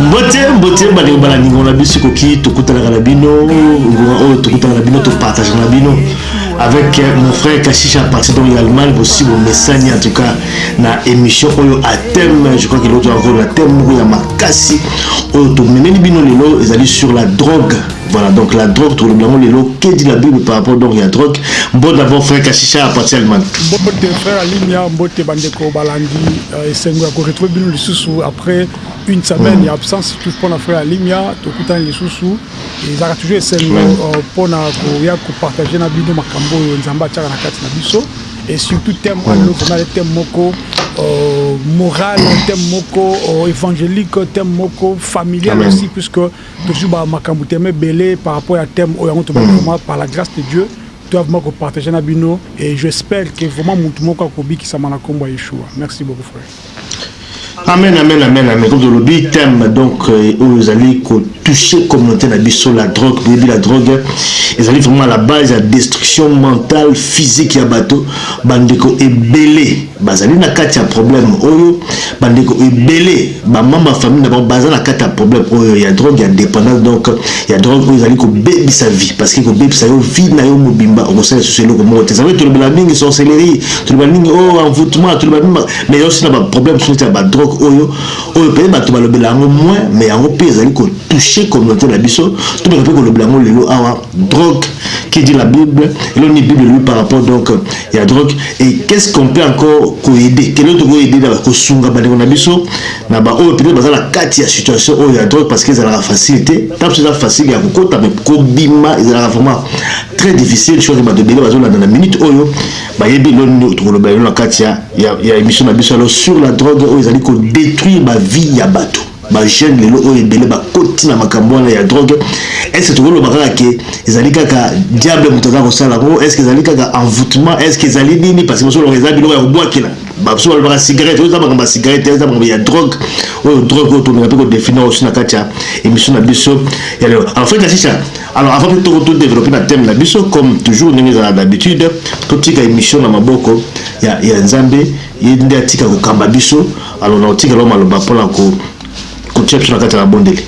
mbote mbote balingo balandingo na biso ekoki tokutanaka na bino ngonga oyo tokutanaka na bino topartage na bino avec euh, mon frère kashisha parti donc ya allemagne bosi bomesani en tout cas na émission oyo à thème je crois keloo toyaka kolo na thème moko ya makasi oyo tomemeli bino lelo ezali sur la drogue voilà donc la drogue tolobela yango lelo que dit la bible par rapport donc ya drogue mbo d'abord frère kashisha parti allemagne mbote frère alimia mbote bandeko balandi Esengo ya ko retrouver bino lisusu après une semaine ya absence surtout mpo na frère Alimia tokutani lisusu ezalaka toujours esengo euh, mpo na koya kopartage na bino makambo oyo Nzambe atiaka na kati na biso et surtout thème oyo lelo vraiment thème moko euh, moral thème moko euh, évangélique thème moko familial aussi puisque tozwi ba makambo thème ebele par rapport ya thème oyo yango tobandi vraiment par la grâce de Dieu Toa vraiment ko partager na bino et j'espère que vraiment mutu moko ako bikisama na kombo ya Yeshua. Merci beaucoup frère. Amen amen amen amen comme olobi thème donc euh, oyo ezali ko toucher communauté na biso la drogue boyebi la drogue ezali vraiment la base ya destruction mentale physique ya bato bandeko ebele Bazali na kati ya problème oyo, ba ndeko ebele ba membres ya famille na bango baza na kati ya problème oyo ya drogue ya dependance donc ya drogue oyo ezali kobebisa vie parce que ekobebisa yo vie na yo mobimba okosala lisusu eloko moko te savoye tolobela mingi sorcellerie tolobela mingi oh envoutement tolobela mingi mais ezali aussi na ba problème mosusu neti ya ba drogue oyo oyo peut-être bato balobela yango moins mais yango mpe ezali kotoucher communauté na biso to bato mpe kolobela yango lelo awa drogue qui dit la bible elo ni bible lui par rapport donc ya drogue et qu'est ce qu'on peut encore koyede kelo toko yede na kosunga bandeko na biso na ba oyo peut-être baza na kati ya situation oyo ya drogue parce que ezalaka facile te ntango eza facile ya kokota me kobima ezalaka vraiment très difficile je crois que bato ebele bazolanda na minute oyo bayebi elo nini tokoloba elo na kati ya, ya, ya émission na biso alors sur la drogue oyo ezali kodétruire bavie ya bato Ba jeunes lelo oyo ebele ba koti na makambo wana ya drogue, est ce que toko loba kaka que ezali kaka diable moto aza ko sala yango? Est ce que ezali kaka envoutement? Est ce que ezali nini? Parce que bozo loba eza biloko ya ko bwakela, ba misusu ba lobaka cigarette, oyo eza makambo ya cigarette te, eza makambo ya drogue, oyo drogue oyo tolinga pe ko definir yango sur na kati ya emission na biso ya lelo. Alors Fred Ashisha, alors avant que to to developper na thème na biso comme toujours ndenge ezalaka d'habitude, to tika emission na maboko ya ya Nzambe. Ye nde atika kokamba biso, alors nakotikela yo maloba pona kotia biso na kati ya mabondeli.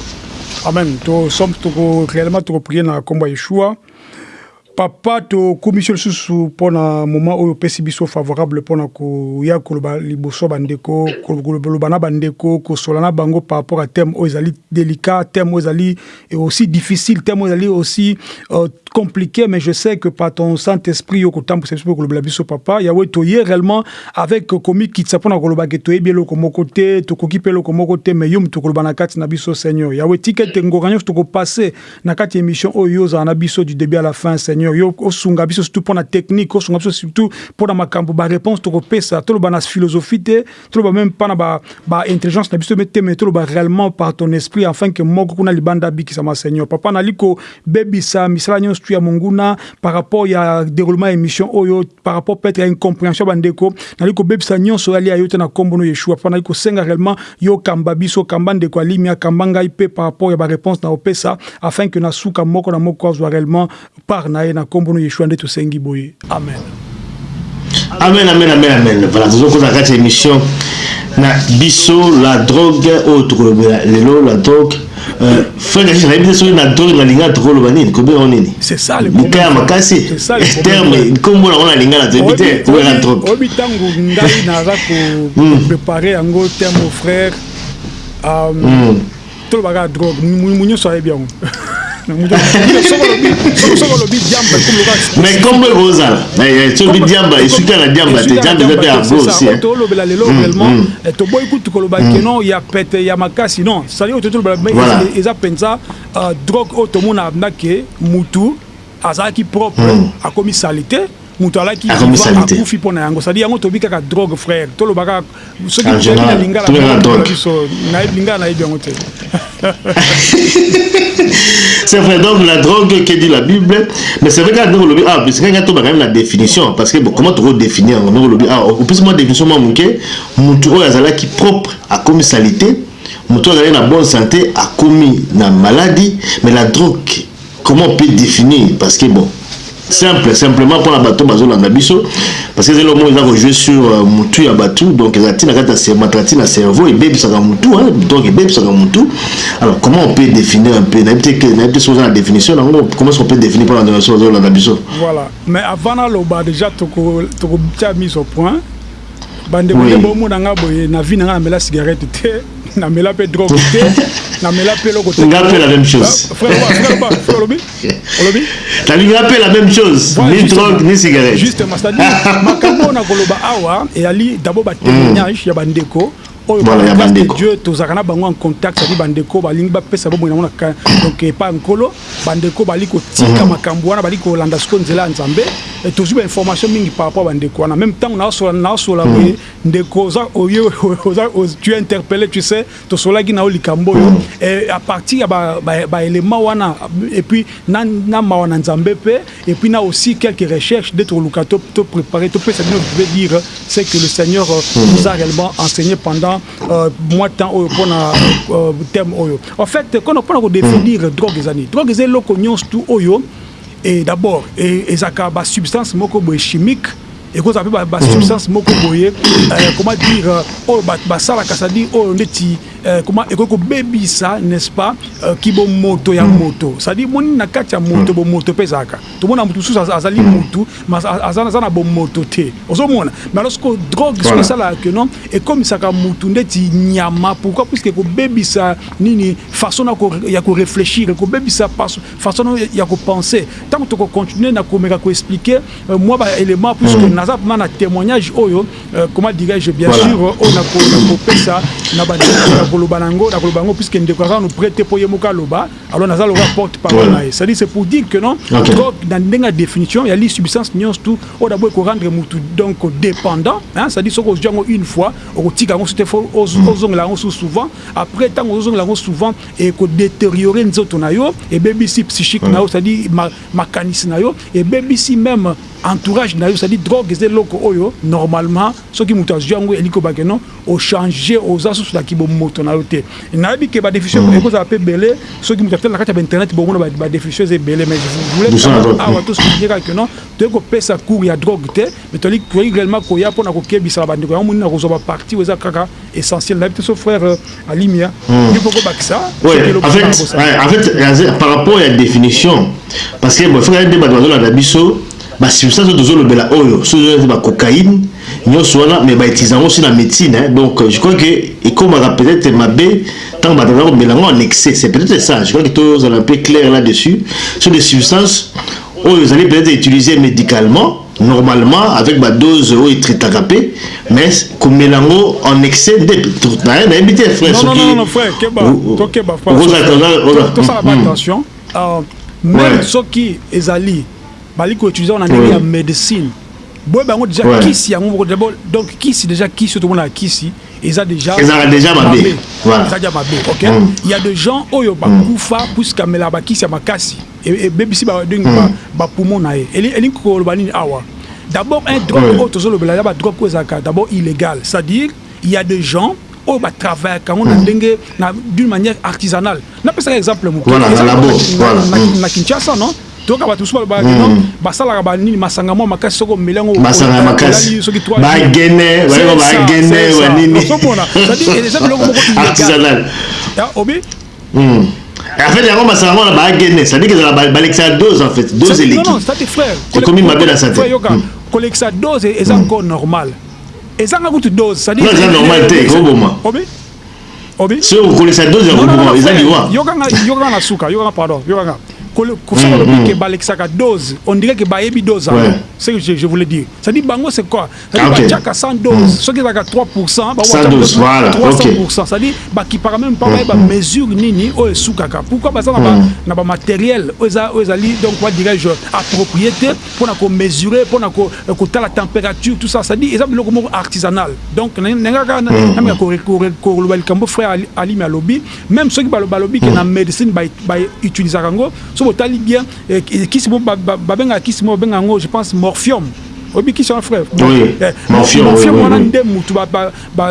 Amen to sommes toko clairement toko prier na kombo ya Yeshua. Papa to kumisi yo lisusu pona moment oyo opesi biso favorable pona koya koloba liboso ba ndeko koloba na ba ndeko kosola na bango par rapport à thème oyo ezali delicat thème oyo ezali et aussi difficile tellement ezali aussi euh, compliqué mais je sais que par ton Saint-Esprit yo kotambwisa biso mpe kolobela biso papa Yahweh toye réellement avec komikitisa mpo na koloba ke toyebi eloko moko te tokoki mpe eloko moko te mais yo moto koloba na kati na biso Seigneur Yahweh tika ete ngoka nyonso tokopasse na kati ya émission oyo yo ozala na biso du début à la fin Seigneur yo osunga biso surtout mpo na technique osunga biso surtout mpo na makambo ba réponse tokopesa toloba na philosophie te Toloba meme pas na ba, ba intelligence na biso te mais toloba reellement par ton esprit enfin que moko kuna libanda abikisama seigneur papa nali ko bebisa misala nionso tu ya monguna par rapport ya deroulement ya emission oyo par rapport peut-être ya incomprehension ba ndeko nali ko bebisa nionso yali ya yote na kombo no Yeshua papa nali ko senga reellement yo kamba biso kamba ndeko alimia kamba ngai pe par rapport ya ba reponse na opesa afin que na suka moko na moko azwa reellement Part na ye na kombo no yeshua nde tosengi boye amen. Amen amen amen amen voilà tozo kota kati ya emission na biso la drogue oyo tokolobela lelo la drogue euh, frère kashika nayebi te soki na drogue na lingala tokoloba nini kobenga o nini likaya makasi terme nkombo nango na lingala toyebi te kobenga na drogue oyebi ntango ngai naza koprepare hmm. yango terme frère euh, hmm. toloba kaka drogue mumu nyonso ayebi yango mais kombo ekozala soki diamba esuki na diamba te diamba eza te ya bosi tolobela lelo vraiment toboyi kutu koloba keno ya pete ya makasi non sali oyo totolobela eza mpenza drogue oyo tomonaka ndake mutu azalaki propre akomi salite mutu alaki diva akufi pona yango sadi yango tobi kaka drogue frère toloba kaka soki toyebi na lingala biso na lingala nayebi yango te c'est vrai donc la drogue que dit la bible mais c'est vrai kaka ndenge olobi awa bisika ngai tobaka na définition parce que bon comment toko définir yango ndenge olobi awa opesi mwa définition mwa moke mutu oyo azalaki propre akomi salite moto azali na bonne santé akomi na maladie mais la drogue Comment on peut definir parce que bon simple simplement pona bato bazo landa biso parce que zelo moi eza ko jouer sur euh, mutu ya bato donc eza tina kata c'est matrati na cerveau et baby saka mutu hein donc et baby saka mutu alors comment on peut définir un peu na peut que na peut sur la définition na ngo comment on peut définir pona nation zelo landa biso voilà mais avant na loba déjà toko toko tia mise au point Bande oui. Bande bomona nga boye na vie na nga na mela cigarette te na mela pe drogue te na mela pe loko te. Nga pe la même chose. Ah, frère ba frère ba frère olobi olobi. Na lingi pe la même chose voilà, ni drogue ni cigarette. Justement c'est-à-dire makambo na koloba awa et ali d'abord ba témoignage mm. ya bandeko oyo par la grâce de Dieu tozalaka na bango en contact cest bandeko balingi bapesa bomoi nango na donc epa nkolo bandeko bali kotika mhm. makambo wana bali kolanda siko nzela ya nzambe tozwi bainformation mingi par rapport ya bandeko wana meme ntango nasola mhm. boye ndeko oza oye tu interpelle tu sais tosolaki na yo likambo oyo mhm. à partir ya baélément wana epuis na mawa na nzambe mpe Et puis na aussi quelques recherches de tokoluka to to preparer to pesa bino pouvez dire c'est que le Seigneur nous a réellement enseigné pendant euh, mois temps oyo pona euh, thème oyo en fait kono pona ko définir drogue ezani drogue ezali loko nyonso tout oyo et d'abord ezaka ba substance moko boye chimique ekozala mpe ba substance moko boye euh, comment dire euh, oyo bato basalaka cestadire oyo ndeti euh, comment ekoki kobebisa n'est-ce pas kibomoto ya moto cestadire moni na kati ya moto mm. bomoto mpe ezalaka tomona moto mosusu azali mm. motu aza na bomoto te ozomona mais alors soko drogue soki esalaka ke non ekomisaka motu ndeti nyama pourquoi puiske ekobebisa nini façon ya koreflechir ekobebisa façon na yo ya ko penser tango toko continuer na komeka ko expliquer mwa ba elements puisque naza vraiment na temoignage oyo comment dirais-je bien sur oyo na ko na ko pesa na ba ndeko na koloba na yango na koloba yango puisque ndeko aza nanu pret te po ye moko aloba alors naza lokola porte parole na ye c'est à dire c'est pour dire que non drogue na ndenge ya definition ya li substance nionso tout oyo d'abord eko rendre mutu donc dependant hein c'est à dire soki ozwi yango une fois okotika yango soki te faut ozongela yango sous souvent après tango ozongela yango souvent eko deteriore nzoto na yo, ebebisi psychique na yo, c'est à dire makanisi na yo, ebebisi meme entourage na yo, c'est à dire drogue eza eloko oyo normalement soki mutu azwi yango elingi koloba que non o change oza susu na ki bo moto na yo te, nayebi que ba definition eko zala pe ebele soki mutu atali na kati ya ba internet bo mona ba definition eza ebele mais je voulais awa to souligner kaka que non toye ko pesa cours ya drogue te. Mais toli koki grellement koya pona kokebisa na bandeko yango moni na kozwa ba parti weza kaka essentiel na biso frère euh, Alimia il faut kobakisa par rapport ya définition parce que bofika nde bato bazolanda biso ba substance oyo tozolobela oyo soki ba cocaïne nyonso wana mais bautiliza yango aussi na médecine hein? donc euh, je crois que ekomaka peut-être mabe ntango bato baza komela yango en excès c'est peut-être ça je crois que tozala un peu clair là-dessus sur des substances oyo ezali peut-être utilisé médicalement normalement avec ba dose oyo etritaka pe mais komela yango en excès nde nayebi te frère soki tosala ba attention euh, meme soki ezali bali ko utiliser na ndenge ya medicine boye bango déjà ouais. kisi yango moko d'abord donc kisi déjà kisi oyo tomonaka kisi eza déjà ezalaka déjà mabe eza déjà mabe ok mm. il y a des gens oyo bakufa mm. puisque amelaka bakisi ya makasi ebebisi ba ding ba, ba poumons na ye elingi koloba nini awa d'abord un drogue oyo tozolobela ya ba drogue oyo ezalaka d'abord illégal c'est à dire il ya des gens oyo ba travaillaka yango na ndenge na d'une manière artisanale napesaka exemple moke na Kinshasa non toyoka bato mosusu balobaka non basalaka ba nini masanga mwa makasi soki omeli yango masanga makasi soki trois ba gene ba gene wa nini c'est à dire eza biloko moko illégal obi Hum. En fait, yango masanga yango na ba gene, c'est-à-dire que ezala balekisa dose en fait, dose eleki. Non, non, c'est-à-dire frère, ekomi mabe na santé. Frère yoka, hmm. kolekisa dose eza hmm. encore normal. Ezanga kutu dose, c'est-à-dire eza normal te, koboma. Obi? Obi? Si okolekisa dose ya koboma, eza liwa. Yoka nga, yoka nga suka, yoka nga pardon, yoka nga. kosala lobi ke balekisaka dose on dirait ke bayebi dose yango ce que je voulais dire c'est-à-dire bango c'est quoi Ah, okay. batiaka 100 dose mm. soki ezalaka 3 pourcent voilà. 300 okay. pourcent c'est-à-dire bakipaka meme mpa bayeba mm. mesure nini oyo esukaka pourquoi baza mm. na bamateriel oyo ezali donc quoi dirais-je approprié te mpo na komesure mpo na kotala euh, température tout ça c'est-à-dire eza biloko moko artisanal donc nengaka nameka koloba likambo frère alimi alobi même soki balobi ke na médecine bautilisaka yango soki otali bien euh, kisi babengaka kisi mo babenga yango je pense morphium obikisi wana frère mafia wana nde mutu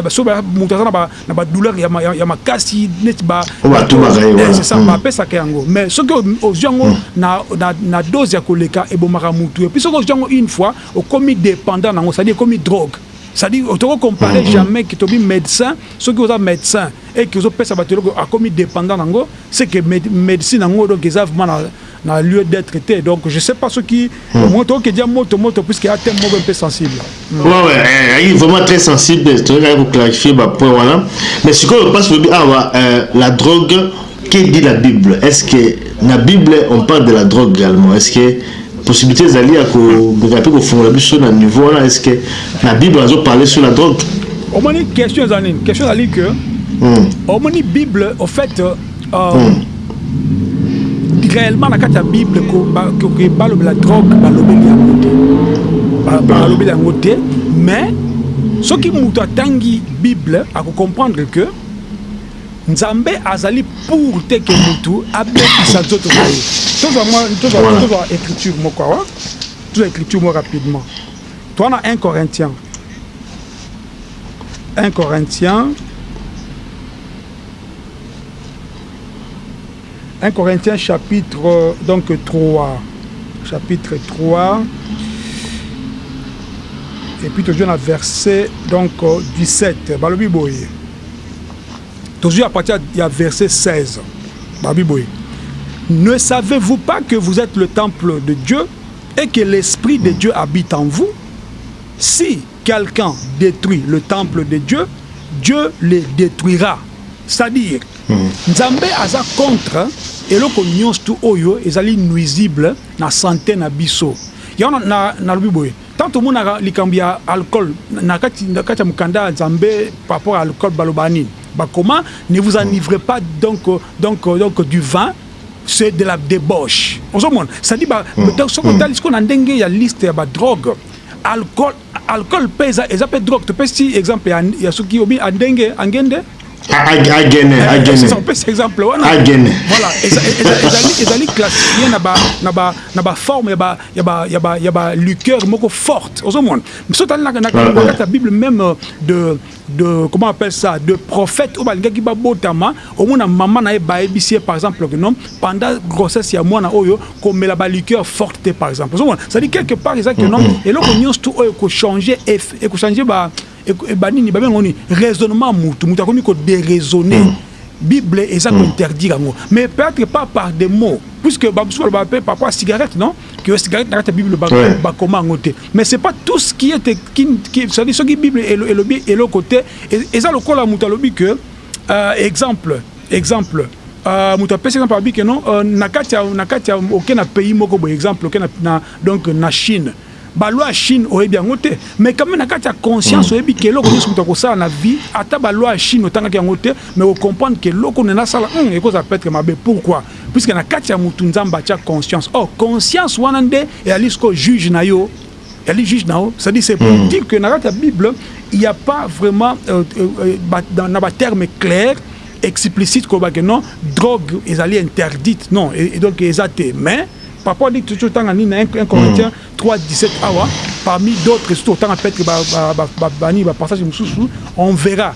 so mutu aza na badouleur ya makasi neti basesa bapesaka yango mais soki ozwi yango na dose ya koleka ebomaka mutu epuis soki ozwi yango une fois okomi dependant nango cestadi ekomi drogue cestadi toko compare jamais ke tobi médecin soki oza médecin eke ozopesa bato eloko akomi dependant nango seke médecine yango donc eza vraiment na na lieu d'etre te donc je sais pas soki hmm. moto oke dia moto moto puisque a thème moko un peu sensible hmm. ouais ouais eh, eh, il vraiment très sensible to ka ko clarifier ba point wana mais ce que passe le ah ouais, euh, la drogue que dit la bible est-ce que na bible on parle de la drogue également est-ce que possibilité ezali ya kokoka mpe kofungola biso na niveau wana est ce que na bible azo parler sur la drogue omoni question eza nini question ezali que hmm. omoni bible au fait réellement na kati ya bible koke balobela drogue balobeli yango te balobeli yango te mais soki moto atangi bible akocomprendre que nzambe azali pour te ke motu abebisa nzoto na ye tozwa mwa tozwa écriture moko awa tozwa écriture moko rapidement toa na 1 corinthiens 1 corinthiens 1 Corinthiens chapitre donc 3 chapitre 3 et puis toujours na verset donc 17 balobi boye toujours à partir ya verset 16 balobi boye ne savez-vous pas que vous êtes le temple de Dieu et que l'esprit de Dieu habite en vous si quelqu'un detruit le temple de Dieu, Dieu le detruira c'est à dire nzambe aza contre eloko nionstu oyo ezali nuisible na sante na biso yango na nalobi boye tango tomonaka likambo ya alcool na kati na kati ya mokanda ya nzambe par rapport ya alcool balobaka nini bakoma ne vous enivrez pas donc donc donc du vin c'est de la debauche ozomona c'est à dire ba soki otali sikoyo na ndenge ya liste ya ba drogue Alcool alcool pe eza eza pe drogue topesi exemple ya ya soki obi andenge angende agene eh, agene topesi exemple wana agene voilà ezali ezali classifié na ba na ba na ba forme ya ba ya ba ya ba ya ba liqueur moko forte ozomona biso tali na na kati ya bible même euh, de de comment appelle ça de prophète oyo balingaki babotama omona maman na ye bayebisi ye par exemple que non pendant grossesse ya mwana oyo komela ba liqueur forte te par exemple ozomona c'est à dire quelque part eza que non eloko nyonso tout oyo ko changer et ko changer ba ba nini ba bengo ni raisonnement mutu mutu akomi ko déraisonner bible eza ko interdire yango mais peut-être pas par des mots puisque ba mususu balobaka pe parfois cigarette non que c'est na kati bible ba ouais. ba koma yango te mais c'est pas tout ce qui est qui, qui ça dit soki bible elobi eloko te eza lokola moto alobi que euh, exemple exemple Euh, moto apesi exemple abi ke non euh, na kati ya na kati ya oke na pays moko boye exemple oke na, na donc na chine balwa ya chine oyebi yango te mais quand même na kati ya conscience mm. oyebi ke eloko nyonso moto akosala na vie ata balwa ya chine otangaki yango te mais ocomprendre ke eloko nena asala mm, ekozala petre mabe pourquoi Puisque na kati ya mutu Nzambe atia conscience, or conscience wana nde eyali sikoyo juge na yo, eyali juge na yo, c'est à dire c'est pour dire que na kati ya bible il ya pas vraiment na ba terme claire explicite koloba que non drogue ezali interdite non et donc eza te mais par rapport dit tozo tanga nini na 1 Corinthiens 3 17 awa parmi d'autres soki totanga peut-etre ba ba ba ba nini ba passage mususu on verra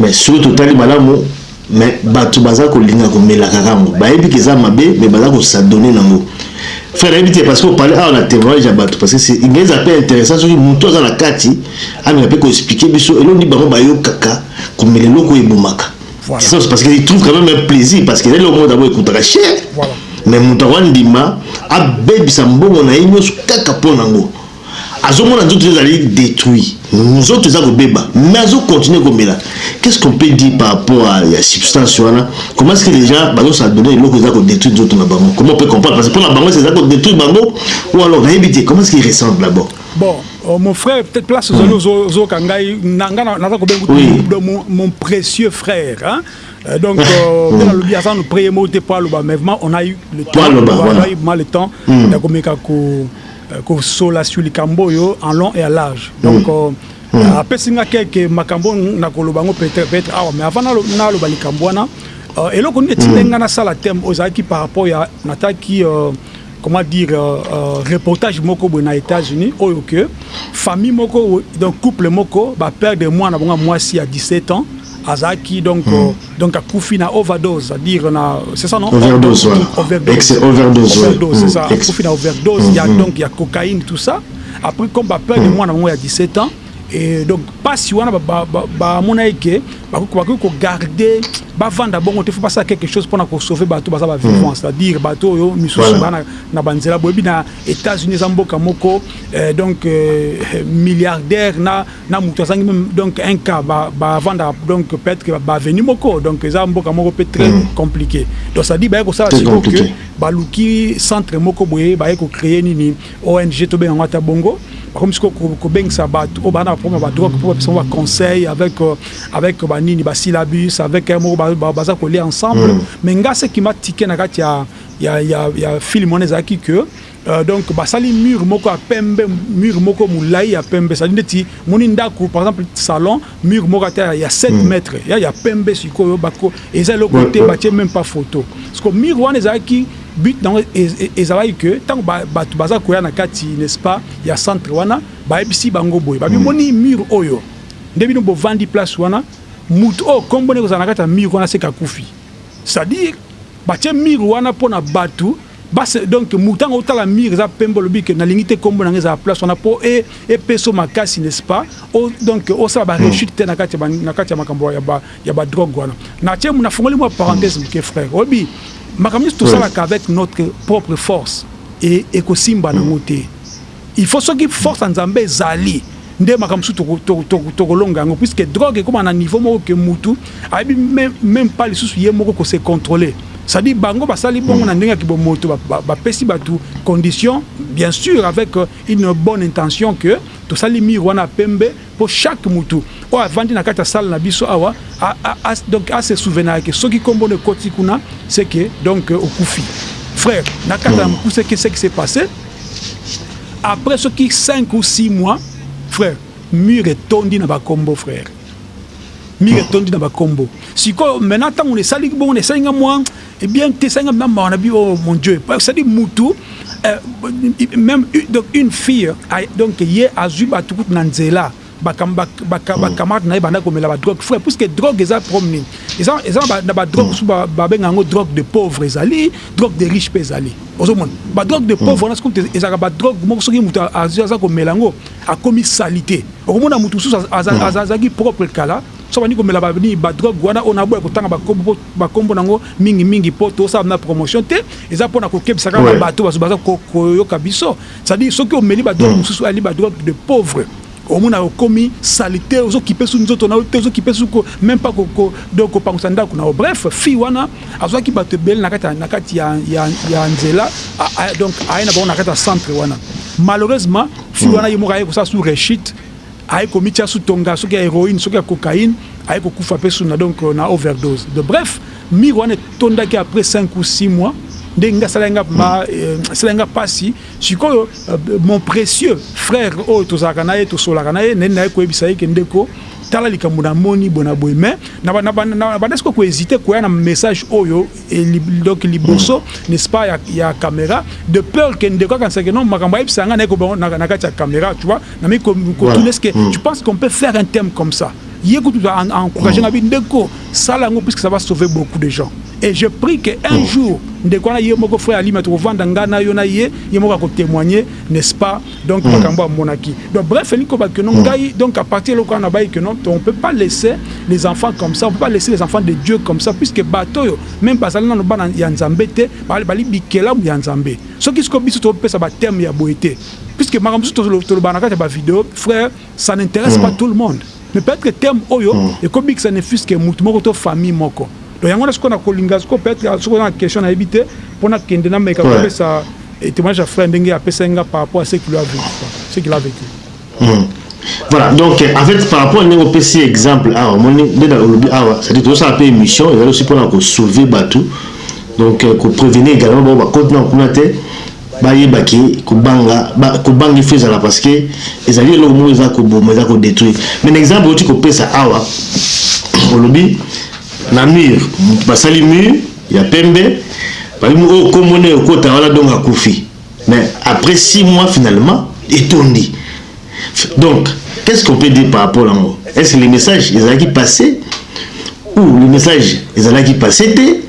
Mais soki totali malamu mais batu baza kolinga komela kaka yango bayebi ke eza mabe mais baza ko s'adonner na yango frère nayebi te parce que opale awa na temoignage ya batu parce que inge eza pe interessant soki mutu aza na kati ameka pe ko expliquer biso eloko nini bango bayokaka komela eloko oyo ebomaka Voilà. C'est parce qu'il trouve quand même un plaisir parce que là le monde d'abord écoutera cher. Voilà. Mais mutu akondima abebisa mbongo na ye nyonso kaka mpo nango Azomona nzoto naye ezali detruit, nzoto eza kobeba mais azo continuer komela, qu'est ce qu'on peut dire par rapport à ya substance wana? Comment est ce que les gens bazo s'adonner eloko eza ko detruire nzoto na bango? Comment on peut comprendre? Parce que pona bango eza ko detruire bango ou alors nayebi te comment est ce qu'ils ressentent d'abord? Bon, euh, mon frère, peut-être place ozali ozoyoka ngai nanga naza kobenga kutu mon précieux frère hein? Euh, donc euh, hmm. nalobi aza no prier moko te mpo aloba mais vraiment on a eu le temps on a eu mal le temps ya komeka ko euh, kosola sur likambo oyo en long et en large donc mm. euh, mm. apesi nga keke makambo nakoloba yango peut-être awa mais avant naloba likambo wana euh, eloko nini etindaki mm. nga nasala thème oyo ezalaki par rapport ya nataki euh, comment dire euh, euh, reportage moko boye na états-unis oyo ke famille moko donc couple moko baperdre mwana bango ya mwasi ya 17 ans Azalaki donc donc akufi na overdose à dire na c'est ça non overdose excès overdose overdose c'est ça akufi na overdose ya donc ya cocaïne tout ça après comme ba père de moi na ngo ya 17 ans et donc pasi wana ba ba mona eke ba ko ko garder ba vanda bongo te faut pas ça quelque chose pour na ko sauver bato baza ba vivants c'est à dire bato yo misusu bana na banzela boyebi na États-Unis za mboka moko donc milliardaire na na mutu azangi meme donc un cas ba ba vanda donc peut-être que ba avenue moko donc eza mboka moko pe très mm. compliqué donc ça dit ba ko sala siko que ba luki centre moko boye ba ko créer nini ONG to benga ngata bongo ba comme siko ko bengisa ba o ba na problème ba drogue pour personne ba conseil avec euh, avec ba nini ba syllabus avec un mot ba ba za coller ensemble mm. mais nga ce qui m'a tiqué na katia ya ya ya film on ezaki que Donc basali mur moko ya pembe mur moko mulayi ya pembe ezali ndeti moni ndaku par exemple salon mur moko ata ya 7 mètres ya ya pembe sikoyo bako eza eloko te batie meme pas photo siko mur wana ezalaki but nango ezalaki que tango batu baza koya na kati n'est ce pas ya centre wana bayebisi bango boye babi moni mur oyo nde bino bovandi place wana mutu oyo kombo naye ekozala na kati ya mur wana seke akufi c'est à dire batie mur wana pona batu Bas donc mutanga otala mur eza pembe olobi que nalingi te kombo nanga ezala place wana po epesa yo makasi n'est ce pas o donc osala ba rechute te nakati ya makambo ya ba drogue wana natie nafongoli mua parenthèse muke frère oyebi makambo nionso tosalaka avec notre propre force et ekosimba nango te Il faut soki force ya nzambe ezali nde makambo mosusu tokolonga yango puisque drogue ekoma na niveau moko que mutu ayebi meme pas lisusu ye moko ko se controler c'est à dire bango basali bongo na ndenge ya kibomoto bapesi batu condition bien sur avec une bonne intention que tosali mur wana ya pembe Po chaque mutu oyo avandi na kati ya salle na biso awa a donc a se souvenaka ke soki kombo no ekoti kuna ce que donc okufi frère na kata ya mukuse que ce qui se passe après soki cinq ou six mois frère mur etondi na ba kombo frère mur etondi na ba kombo sikoyo maintenant tangu na esaliki bongo na esali nga mua Eh bien te sanga na mawa na bi oh mon dieu parce que mutu euh, même donc une fille donc ye azui batu kutu na nzela bakamati ba, ba, ba, mm. na ye banda komela badrogue frère puisque drogue eza problème nini eza, eza na badrogue mosusu mm. babenga yango drogue de pauvre ezali drogue de riche mpe ezali ozomona badrogue de mm. pauvre wana soki ezalaka badrogue moko soki moto aza komela yango akomi salite okomona moto mosusu azalaki propre kala so bandi komela badrogue wana oyo naboya kotanga bakombo Ba kombo na ngo mingi mingi po to sala na promotion te eza pona ko kebisa kaka ba bato bazo baza ko yoka biso c'est à dire soki omeli ba drogue mususu oyo ali ba drogue de pauvre omona okomi salite ozo kipe su nzoto na yo te ozo kipe su ko meme pas ko ko donc ko pangusa ndaku na yo bref fille wana azwaki bato ebele na kati na kati ya ya ya nzela donc aye na bango na kati ya centre wana malheureusement fille wana ye moko aye kosala su rechute aye komitia su tonga soki ya heroine soki ya cocaine aye kokufa pe suna donc na overdose de bref mur wana etondaki après 5 ou 6 mois nde nga sala nga ma sala nga pasi sikoyo mon precieux frère oyo tozalaka na ye tosolaka na ye nde naye koyebisa ye ke ndeko tala likambo na moni bona boye mais na ba na ba na ba sikoyo ko hésiter koya na message oyo donc liboso n'est ce pas ya ya camera de peur ke ndeko akanisa ke non makambo ayebisa nga naye ko na kati ya camera tu vois nami kotuna est ce que hmm. tu penses qu'on peut faire un thème comme ça ye kutu encourage nga bi hmm. ndeko sala yango puisque ça va sauver beaucoup de gens et je prie que un hmm. jour ndeko wana ye moko frère alima tokovanda nga na yo na ye ye moko akotémoigne n'est ce pas donc makambo amonaki donc bref elingi koba que non ngai donc à partir eloko wana nabayi que non on peut pas laisser les enfants comme ça on peut pas laisser les enfants de dieu comme ça puisque bato oyo même bazali nano bana ya nzambe te bali bikelamu ya nzambe soki siko biso topesa bateme ya boye te puisque makambo mosusu tolobaka na kati ya ba video frère ça n'intéresse pas tout le monde mais peut-être que thème oyo ekobikisa ne fût-ce que moto moko to famille moko donc yango wana sikoyo nakolinga sikoyo peut-être soki oza na question nayebi te mpo nakende nameka kopesa témoignage ya frère ndenge apesaki nga par rapport à ce qu'il a vécu ce qu'il a vécu Voilà, donc en fait, par rapport à Nengo PC, exemple, awa, moni, deda olobi awa, c'est-à-dire, tout ça a peu émission, il y a aussi pour soulever Batou, donc, pour prévenir également, bon, bah, côté, non, on a Ba yeba ke ko banga ba ko banga il faut ezala parce que ezali eloko moko eza ko boma eza ko detruire mais na exemple oti ko pesa awa olobi na mur ba sali mur ya pembe ba lobi oyo kombo naye okota wana donc akufi mais après 6 mois finalement etondi donc qu'est ce qu'on peut dire par rapport na ngo est ce que le message ezalaki passe ou le message ezalaki passe te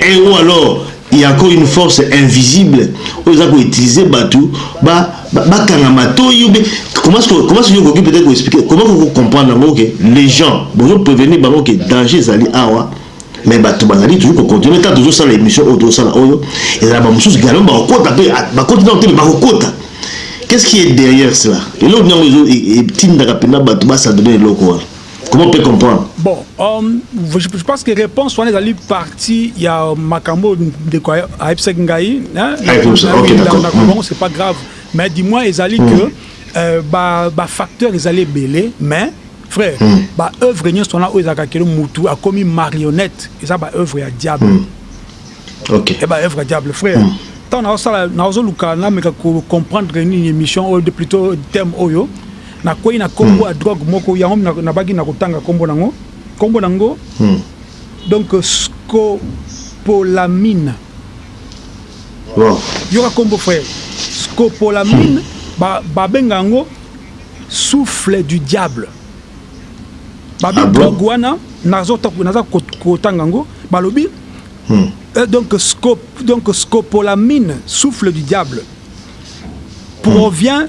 Et ou alors il ya encore une force invisible oyo eza ko utiliser batu ba bakanga matoyi ou bien comment ce que comment ce que okoki peut-être ko expliquer comment ko comprendre yango que les gens bozo prévenir bango que danger ezali awa mais bato bazali toujours kocontinue kaka tozosala émission oyo tozosala oyo ezala bamosusu galo bakokota mpe ah, bakoti nao te me bakokota qu'est ce qui est derrière cela eloko nyango etindaka mpenza bato basadone eloko wana Comment peut comprendre? Bon, um, je, je pense que réponse wana ezali partie ya makambo ndeko ayebisaki ngai hein, hmm. c'est pas grave mais du moins ezali mm. que hmm. euh, ba, ba facteur ezali ebele mais frère mm. ba œuvre nyonso wana oyo ezalaka kelo mutu akomi marionnette eza ba œuvre ya diable mm. okay. e ba œuvre ya diable frère mm. ntango nazosala nazoluka nameka kocomprendre nini émission oyo de plutôt thème oyo Na kweyi na kombo ya drogue moko yango na baki na kotanga kombo na ngo kombo na ngo donc scopolamine yoka kombo frère scopolamine ba benga yango souffle du diable ba bi drogue wana nazo naza kotanga ngo balobi Euh, donc, scop, donc scopolamine, souffle du diable, provient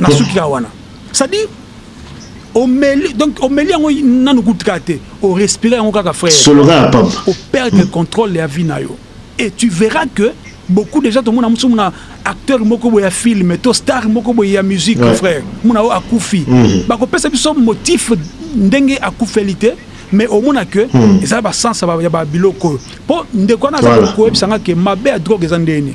na suki ya wana sadi omeli donc omeli yango nanu kutu kaka te o respire yango kaka frère solo kaka papa o perdre hmm. contrôle ya vie na yo et tu verras que beaucoup déjà tomona mosusu mona acteur moko boye ya film to star moko boye ya musique ouais. frère mona oyo akufi mm -hmm. bakopesa biso motif ndenge akufeli te mais omona ke hmm. eza basansa ya babiloko oyo mpo ndeko wana aza koyebisa nga ke mabe ya drogue eza ndenge nini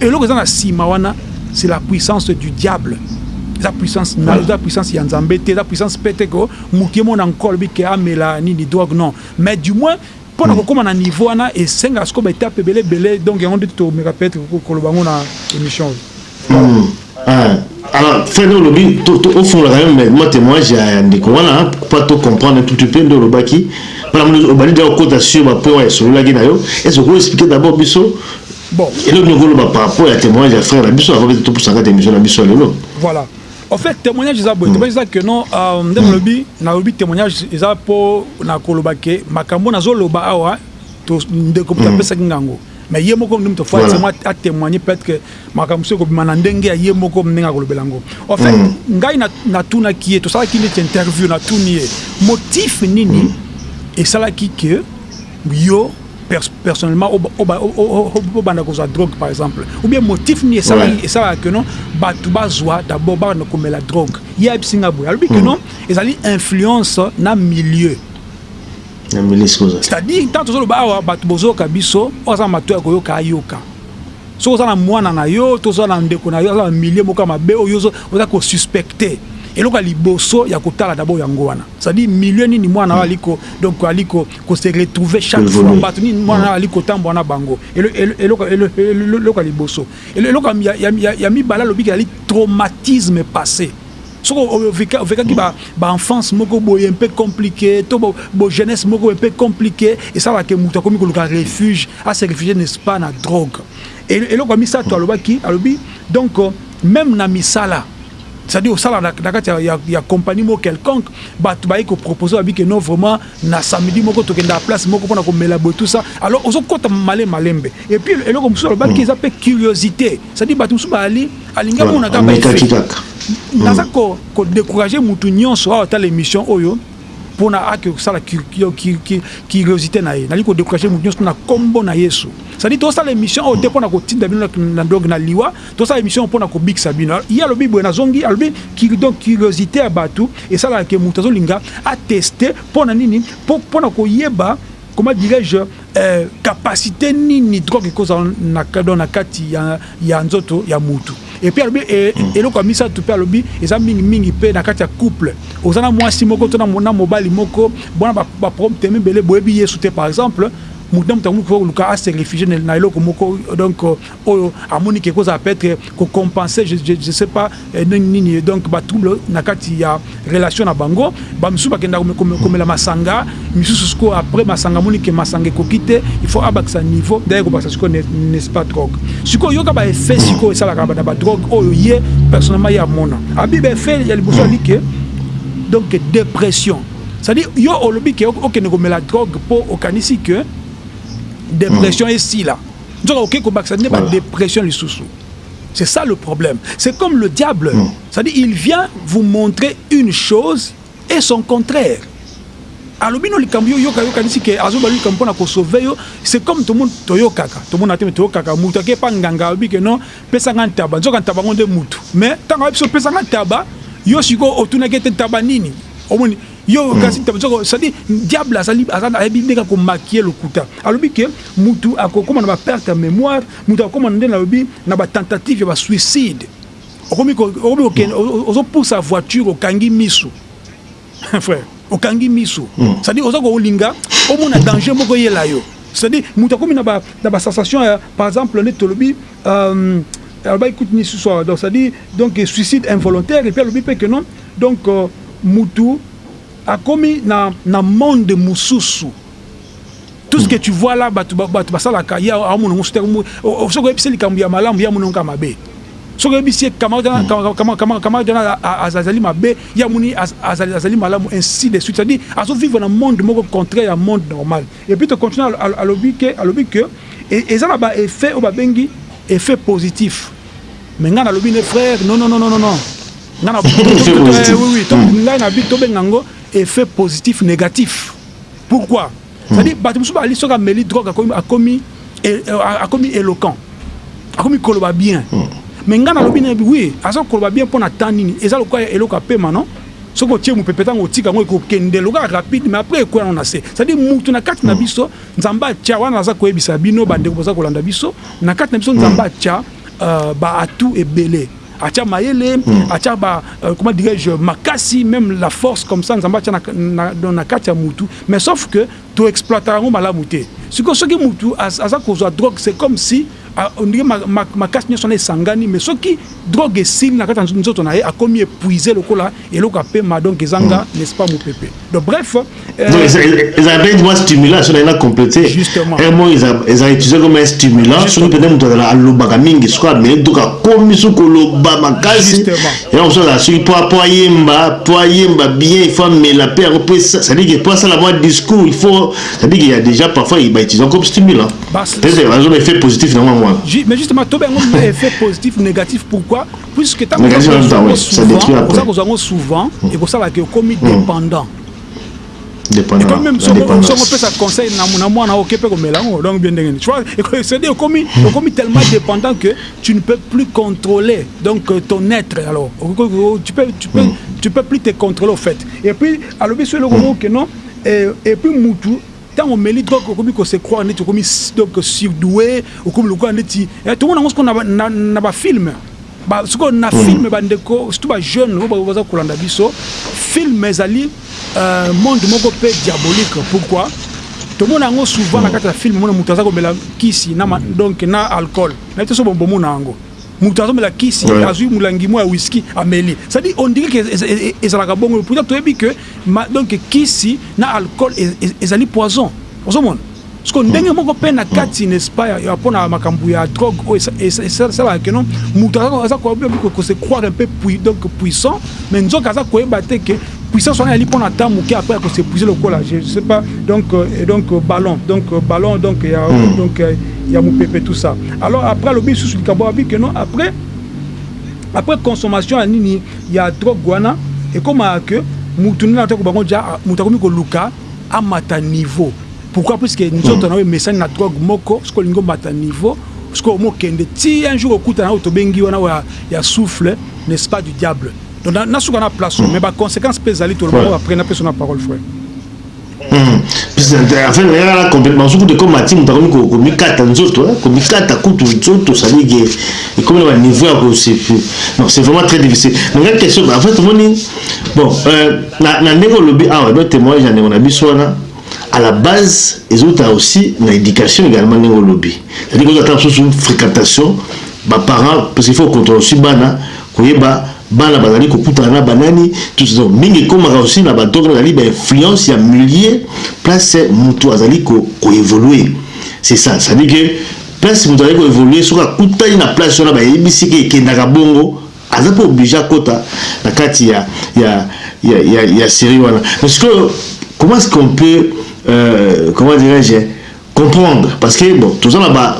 Eloko eza na sima wana c'est la puissance du diable. Eza puissance na eza puissance ya Nzambe te, eza puissance pete ko mutu ye mona nkolo bi ke amela nini drogue non. Mais du moins mpo na kokoma na niveau wana esengaka sikoyo ba etape ebele ebele donc yango nde tomeka peut-être koloba yango na emission oyo. Ah frère donc olobi ofongola quand même ma témoignage ya ndeko wana pas to comprendre tout petit peu nde olobaki mpona moni obandi deja kokota sur ba point oyo esololaki na yo est ce que oko expliquer d'abord biso bon eloko nini okoloba par rapport ya témoignage ya frère na biso avant pete topusaka te émission na biso ya lelo voilà En fait, témoignage eza boye, témoignage eza que non, euh, nde nalobi, nalobi témoignage eza po na koloba ke makambo nazo loba awa, to ndeko mpe apesaki ngango. Mais ye moko mutu faut voilà. moi a témoigner peut-être que makambo soki ekobima na ndenge ya ye moko ndenge akolobela yango en fait mm. ngai natunaki ye tosalaki neti interview natuni ye motif nini mm. esalaki ke yo personnellement obanda kozwa drogue par exemple ou bien motif nini esalaka ke non bato bazwa d'abord banda komela drogue ye ayebisi ngai boye alobi ke mm. non ezali influence na milieu Na mbele sikoyo oza. C'est à dire tango tozo loba awa batu bozo yoka biso oyo aza na matoyi ya koyoka ayoka soki oza na muana na yo to oza na ndeko na yo aza na milieu moko ya mabe oyo yo oza ko suspecte eloko ya liboso ya kotala d'abord yango wana c'est à dire milieu nini muana na yo ali ko donc ali ko ko se retrouver chaque fois batu nini muana na yo ali kotambola na bango eloko eloko ya liboso eloko ya mibale alobi ke ezali traumatisme passe Soki ovekaki ba enfance moko boye un peu complique to bo jeunesse moko un peu complique esalaka ke mutu akomi koluka refuge a se refugier n'est-ce pas na drogue eloko ya misato alobaki alobi donc meme na misala c'est-à-dire osala na kati ya, ya compagnie moko quelconque bato baye ko proposer babi ke non vraiment na samedi moko tokenda place moko mpona komela boye tout ça alors ozokota male malembe et puis eloko mosusu alobaki eza mpe curiosité c'est-à-dire bato mosusu baali alingi amona kaka ba effets naza ko ko decourager mutu nyonso awa tala emission oyo pona ake kosala curiosité na ye nali ko decourager mutu nyonso na kombo na Yesu sadi tosala emission oyo te pona kotinda bino na ndonge na liwa tosala emission oyo pona kobikisa bino ye alobi boye nazongi alobi donc curiosité ya bato esalaka ke moto azolinga ateste pona nini pona koyeba comment dirais-je, eh, capacite nini drogue ekozala na kadon na kati ya, ya nzoto ya mutu et puis alobi e, hmm. eloko ya misato mpe alobi eza mingi mingi mpe na kati ya couple oza na mwasi moko to na mobali moko bona baprobteme ebele boyebi yesu te par exemple moto na moto yango koluka ase réfugie na eloko moko donc oyo amoni que eko zala peut etre ko compenser je sais pas ndenge nini donc ba trouble na kati ya relation na bango ba misusu ba kenda komela masanga misusu sikoyo après masanga amoni que masanga ekoki te il faut abakisa niveau d'ailleurs kobakisa sikoyo n'est ce pas drogue sikoyo yoka ba effet sikoyo esalaka na ba drogue oyo ye personnellement ye amona abi ba effet ya liboso abi que donc depression c'est à dire yo olobi que okende komela drogue po okanisi que depression esila nzoka oke kobakisa nde ba depression lisusu c'est ça le problème c'est comme le diable mm. ça dit il vient vous montrer une chose et son contraire alobi no likambo yo yoka yokanisi ke azobali likambo mpona kosauve yo c'est comme tomoni toyokaka tomona te toyokaka moto ake mpa nganga alobi ke non pesanga ntaba nzoka ntaba yango nde motu mais ntango ayebi so pesanga ntaba yo sikoyo otunaki ete ntaba nini omoni Yo hmm. kasi ntabe soko c'est-à-dire diable azali ayebi ndenge akomakie lokuta alobi ke mutu akokoma na baperte ya mémoire mutu akokoma nde nalobi na batentative ya basuicide okomi hmm. ozopusa voiture okangi miso frère okangi miso hmm. c'est-à-dire oza kolinga omona danger moko eyela yo c'est-à-dire mutu akomi na basensation ya par exemple nde tolobi euh, alobaki kutu nisusu donc c'est-à-dire donc suicide involontaire epuis alobi mpe ke non Donc mutu akomi na na monde mususu tout ce que tu vois là batu batu basalaka ye aomona ngo sute soki oyebisi ye likambo ya malamu ye amoni ngo kaka mabe soki oyebisi ye camarade wana camarade wana azali mabe ye amoni azali azali malamu ainsi de suite c'est à dire azo vivre na monde moko contraire ya monde normal et puis to continue alobi que alobi que eza na ba effet oyo babengi effet positif mais nga nalobi ne frère non non non non non nga na oui oui donc hmm. nga na bi to benga ngo effet positif négatif pourquoi hmm. c'est à dire bato mosusu bali soki ameli drogue akomi akomi eh, euh, akomi éloquent akomi koloba bien hmm. mais nga nalobi na oui aza koloba bien mpo na temps nini eza lokola eloko apema non soki otie mopepe ntango otika yango ekokende lokola rapide mais après ekwela yango na se cestadire motu na kati na biso nzambe atya wana aza koyebisa bino bandeko boza kolanda biso na kati na biso nzambe atya ba atout ebele atia mayele atia ba euh, comment dirais-je makasi même la force comme ça nzambe atia na, na, na, na kati ya mutu mais sauf que to exploitaka yango malamu te siko soki mutu az, aza kozwa drogue c'est comme si ondire ma, ma, makasi nyonso wana esangani mais soki drogue esili na kati ya nzoto na ye akomi épuise lokola eloko ya pema donc eza nga hmm. n'est-ce pas mopepe donc bref ezala mpe mwa stimulant soki naina complete mo eza utilise comme un stimulant soki mpenza moto azala alobaka mingi soki ameli donc akomi soki koloba makasi yango mosusu azala soki mpo mpo ayemba mpo ayemba bien ifo amela mpe yango mpe cestadire ke mpo asala mwa discours il faut cestadire ke ya déjà parfois bautilisant comme stimulant peut-être bazoba effet positif na mwa mwana mais justement tobengo effet positif négatif pourquoi puisque ntango Mais kasi oza kozwa yango ça détruit souvent après. oza kozwa yango souvent ekosala ke okomi dépendant Dépendant. ekomi meme La soki okomi soki dépendance. opesa conseil na na mwana oyo oke mpe komela yango donc bien ndenge nini tu vois eko- c'est-à-dire okomi okomi tellement dépendant que tu ne peux plus contrôler donc euh, ton être alors Oko- oko- tu peux tu peux tu peux plus te contrôler au fait et puis alobi so eloko moko que non et et puis mutu Tango omeli drogue okomi ko se croire neti okomi donc surdoue, okomi lokola neti eh tomona yango sikoyo na na ba films ba sikoyo na film ba ndeko surtout ba jeunes oyo baza kolanda biso film ezali monde moko pe diabolique pourquoi tomona yango souvent na kati ya film omona mutu aza komela kisi na donc na alcool nayebi te soki bomona yango mutu azomela kisi azwi molangi moko ya whisky ameli c'est à dire on dirait que ezalaka bongo pourtant toyebi que Ma donc kisi na alcool ezali poison ozo mona sikoyo ndenge moko pe na kati n'est ce pas ya pona makambu ya drogue oyo esalaka que non mutu aza ko se croire un peu puis donc puissant mais nzoka aza ko yeba te que puissance wana ezali pona temps muke après ako s'epuiser lokola je ne sais pas donc donc ballon donc ballon donc ya donc ya mupepe tout ça alors après alobi lisusu likambo alobi que non après après consommation ya nini ya drogue wana ekomaka que mutu nde natoya kobango dja mutu akomi koluka amata niveau pourquoi puisque nzoto na yo emesani na drogue moko soki olingi omata niveau soki omo kende ti un jour okutana na oyo tobengi wana oyo ya souffle n'est ce pas du diable donc nasuka na place oyo mais ba consequences pe ezali tolobaka après napesa yo na parole frère Hmm. Affaire na yala complètement soki de comme ati moto akomi komikata nzoto eh, komikata kutu nzoto salige ekomi na baniveau ya kosepu non c'est vraiment très difficile nanga question en fait omoni bon euh, na ndenge olobi awa ah, do témoignage ya ndeko na biso wana à la base ezouta aussi na éducation également ndenge olobi c'est-à-dire kozata mosusu fréquentation baparent parce qu'il faut contrôle aussi bana Koyeba bana bazali kokutana na banani tout ça donc mingi ekomaka aussi na ba donc ezali ba influence ya milieu place mutu azali ko ko evoluer c'est ça ça dit que place mutu azali ko evoluer soki akutani na place wana bayebisi ke ekendaka bongo aza pe oblige akota na kati ya ya ya ya ya serie wana mais sikoyo comment est-ce qu'on peut euh, comment dirais-je comprendre parce que bon toza na ba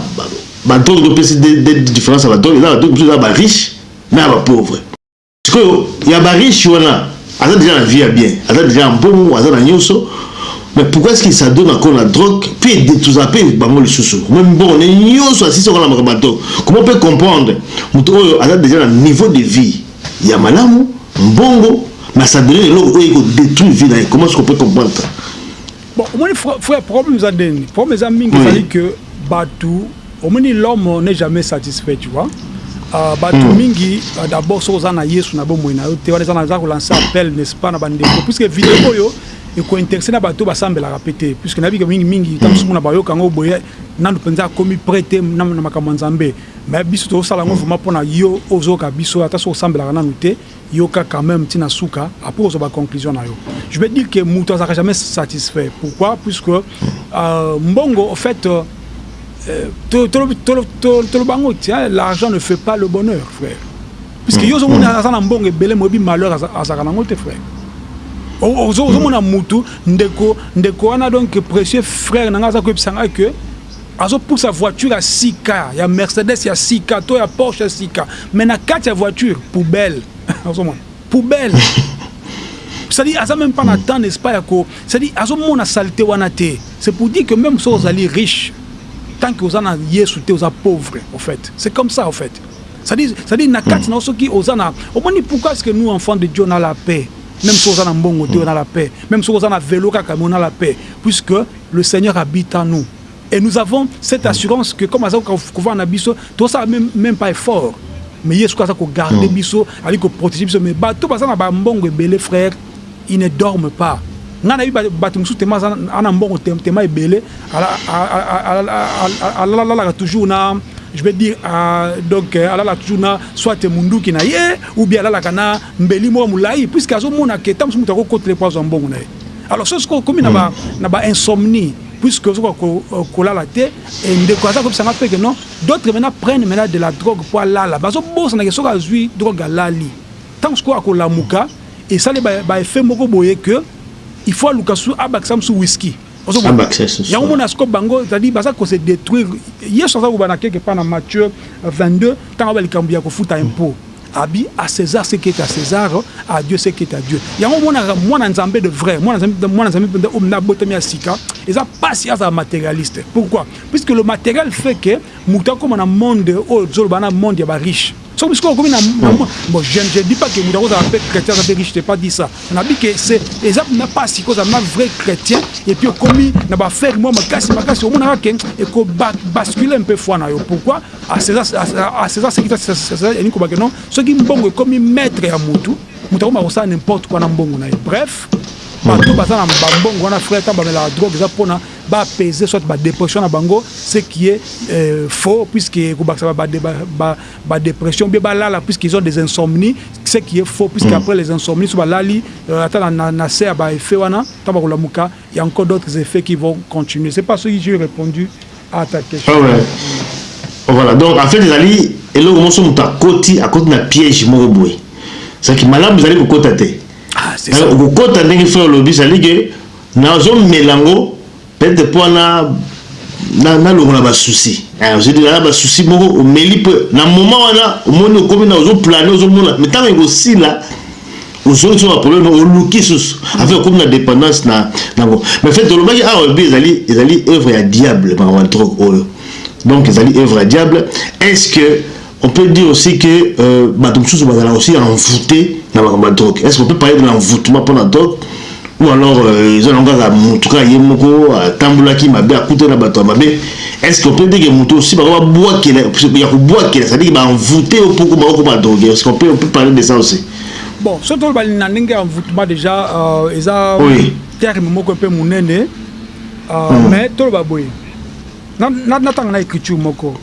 ba drogue to pesi de de difference ya ba drogue eza ba drogue biso eza ba riche na ba pauvre sikoyo ya ba riche wana aza déjà na vie ya bien aza déjà na mbongo aza na nyonso mais pourquoi est-ce qu'il ça donne encore la drogue puis de tous à payer bango lisusu même mbongo ne nyonso asisi wana makambo ya drogue comment peut comprendre moto oyo aza déjà na niveau de vie ya malamu mbongo mais ça donne eloko oyo eko détruire vie na ye comment est-ce qu'on peut comprendre ça Bon, omoni frère, problème eza nde nini? Problème eza mingi ezali que batu omoni l'homme n'est jamais satisfait, tu vois. Uh, batu mm. mingi uh, d'abord soki oza na Yesu na bomoi na yo te wana eza na za kolancer appel n'est-ce pas na bandeko puisque video oyo ekointeresse na bato basambelaka mpe te puisque nayebi ke mingi mingi ntango mosusu mona bayoka yango boye nanu mpenza akomi près te na makambo ya nzambe mais biso tozosala yango vraiment mpo na yo ozoyoka biso ata soki osambelaka nanu te Yoka quand meme ti na suka après ozwa ba conclusion na yo. Je veux dire que mutu azalaka jamais satisfait pourquoi puisque euh, mbongo au fait euh, to to to to to bango tiens l'argent ne fait pas le bonheur frère puisque mm. yo zo mona mm. aza na mbongo ebele moyebi malheur azaka nango te frère ozo mona mutu ndeko ndeko wana donc précieux frère nanga aza ko ebisanga que Azo pusa voiture ya sika ya Mercedes ya sika to ya Porsche ya sika mais na kati ya voiture poubelle ozomona poubelle c'est à dire aza même pas na temps n'est-ce pas ya ko c'est à dire azomona salite wana te c'est pour dire que même soki ozali riche tant que oza na Yesu te oza pauvre au fait c'est comme ça au fait c'est à dire c'est à dire na kati na soki oza na omoni pourquoi est-ce que nous enfants de Dieu on a la paix même soki oza na mbongo te on a la paix même soki oza na velo kaka mais on a la paix puisque Le seigneur habite en nous et nous avons cette assurance que comme aza kovanda na biso tosala meme pas effort mais ye soki aza ko garder biso ali ko proteger biso mais bato baza na ba mbongo ebele frère il ne dorme pas nga na yebi bato mosusu tema aza ana mbongo tema ebele alalalaka toujours na je vais dire donc alala toujours na soit munduki na ye ou bien alalaka na mbeli moko ya mulayi puisque azo mona que tango mosusu mutu ako kotela ye po azua mbongo na ye alors soki sikoyo okomi na ba na ba insomnie puisque ozo koka ko lala te et ndeko aza ko yebisa nga pe que non d'autres maintenant prennent maintenant de la drogue po alala bazo bosana que soki azui drogue alali tango sikoyo ako lamuka esali ye ba effets moko boye que il faut aluka susu abakisa mususu whisky ozo mona yango omona sikoyo bango c'est à dire baza ko se detruire yesu aza ko loba na quelque part na Matthieu 22 tango aloba likambo ya kofuta impot Abi a Cesar ce qui est a Cesar, a Dieu ce qui est a Dieu. Yango omonaka mwana Nzambe de vrai, mwana Nzambe, mwana Nzambe mpenza oyo abotami ya sika, eza pasi azala materialiste. Pourquoi? Puisque le materiel fait que moto akoma na monde oyo tozoloba na monde ya ba riche. Soki bisika okomi na bon, je ne dis pas que moto akozala mpe chrétien aza mpe riche, je pas dit ça. Nabi que c'est eza mpenza pasi kozala na vrai chrétien et puis okomi na ba affaire mwa makasi makasi, omonaka ke ekobascule mpe foi na yo. Pourquoi? A Cesar ce qui est à Cesar, elingi koloba que non, soki mbongo ekomi maitre ya mutu, mutu akoma kosala n'importe quoi na mbongo na ye. Bref, bato hmm. baza na bambongo wana frère, ntango bamelaka drogue eza mpona bapese soit badepression na bango, ce qui est euh, faux, puisque ekobakisa badepression, bie balala, puisqu'ils ont des insomnies, ce qui est faux, puisque hmm. après les insomnies, so balali, euh, ata na se ya baeffet wana, ntango bakolamuka, Il ya encore d'autres effets qui vont continuer c'est pas soki j'ai repondu à ta question. Ah ouais. Voilà donc en fait ezali eloko moso moto akoti akoti na piège moko boye ezalaki malamu ezali kokota te ah, okokota ndenge frère olobi ezali ke nazomela yango peut-être mpo wana nalongola basusi eh, ozodela na basusi moko omeli mpo na moment wana omoni okomi na ozoplane ozomona me ntango ekosila Ozongi sous ba problème oluki sous avec comme na dépendance na nango mais fait olobaki awa olobi ezali ezali œuvre ya diable makambo ya drogue oyo donc ezali œuvre ya diable est ce que on peut dire aussi que euh, bato mosusu bazala aussi envoûté na makambo ya drogue est ce qu'on peut parler de l'envoûtement mpo na drogue ou alors euh, eza nango kaka motu kaka ye moko atambolaki mabe akutani na bato ya mabe est ce qu'on peut dire que motu osi bako babwakela ya kobwakela c'est à dire baenvoûté yo mpo okoma okoma drogue est ce qu'on peut, on peut parler de ça aussi Bon, soki toloba na ndenge ya envoûtement déjà euh, eza oui. terme moko mpe monene euh, mm. mais toloba boye natanga na écriture moko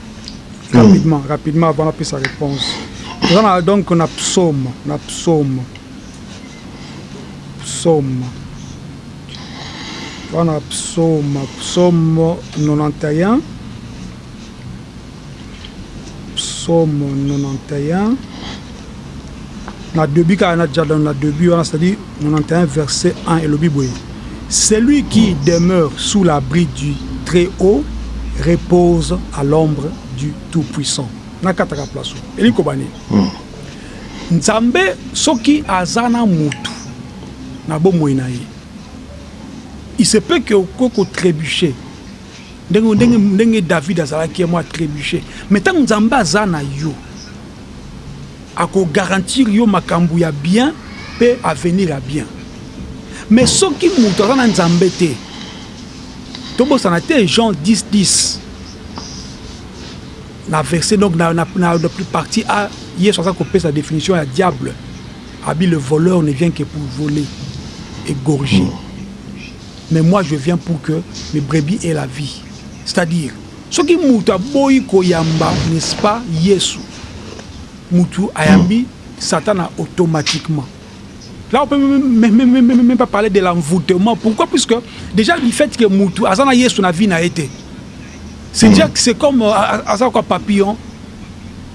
mm. rapidement mm. rapidement avant napesa réponse toza na donc na psaume na psaume psaume wana psaume psaume 91 Psaume 91 na debut kaka na jardin na debut wana c'est à dire 91 verset 1 elobi boye celui qui demeure sous l'abri du très haut repose à l'ombre du tout puissant na kataka place elingi koba nini hmm. nzambe soki aza na mutu na bomoi na ye il se peut que okoki kotrebuche Ndenge, ndenge, ndenge David azalaki ya mwa trebuche, mais tango Nzambe aza na yo, ako garantir yo makambo ya bien pe avenir ya bien. Mais soki moto aza na Nzambe te, tobosana te Jean 10, 10, na verset donc na, na, na, na partie A, Yesu aza kopesa definition ya diable, abi le voleur ne vient que pour voler, égorger. Mais moi je viens pour que le brebis est la vie c'est à dire soki mutu aboyi koyamba n'est ce pas yesu mutu ayambi satana automatiquement là on peut même pas parler de l'envoutement pourquoi puisque déjà du fait que mutu aza na yesu na vie na ye te c'est dire que c'est comme aza quoi papillon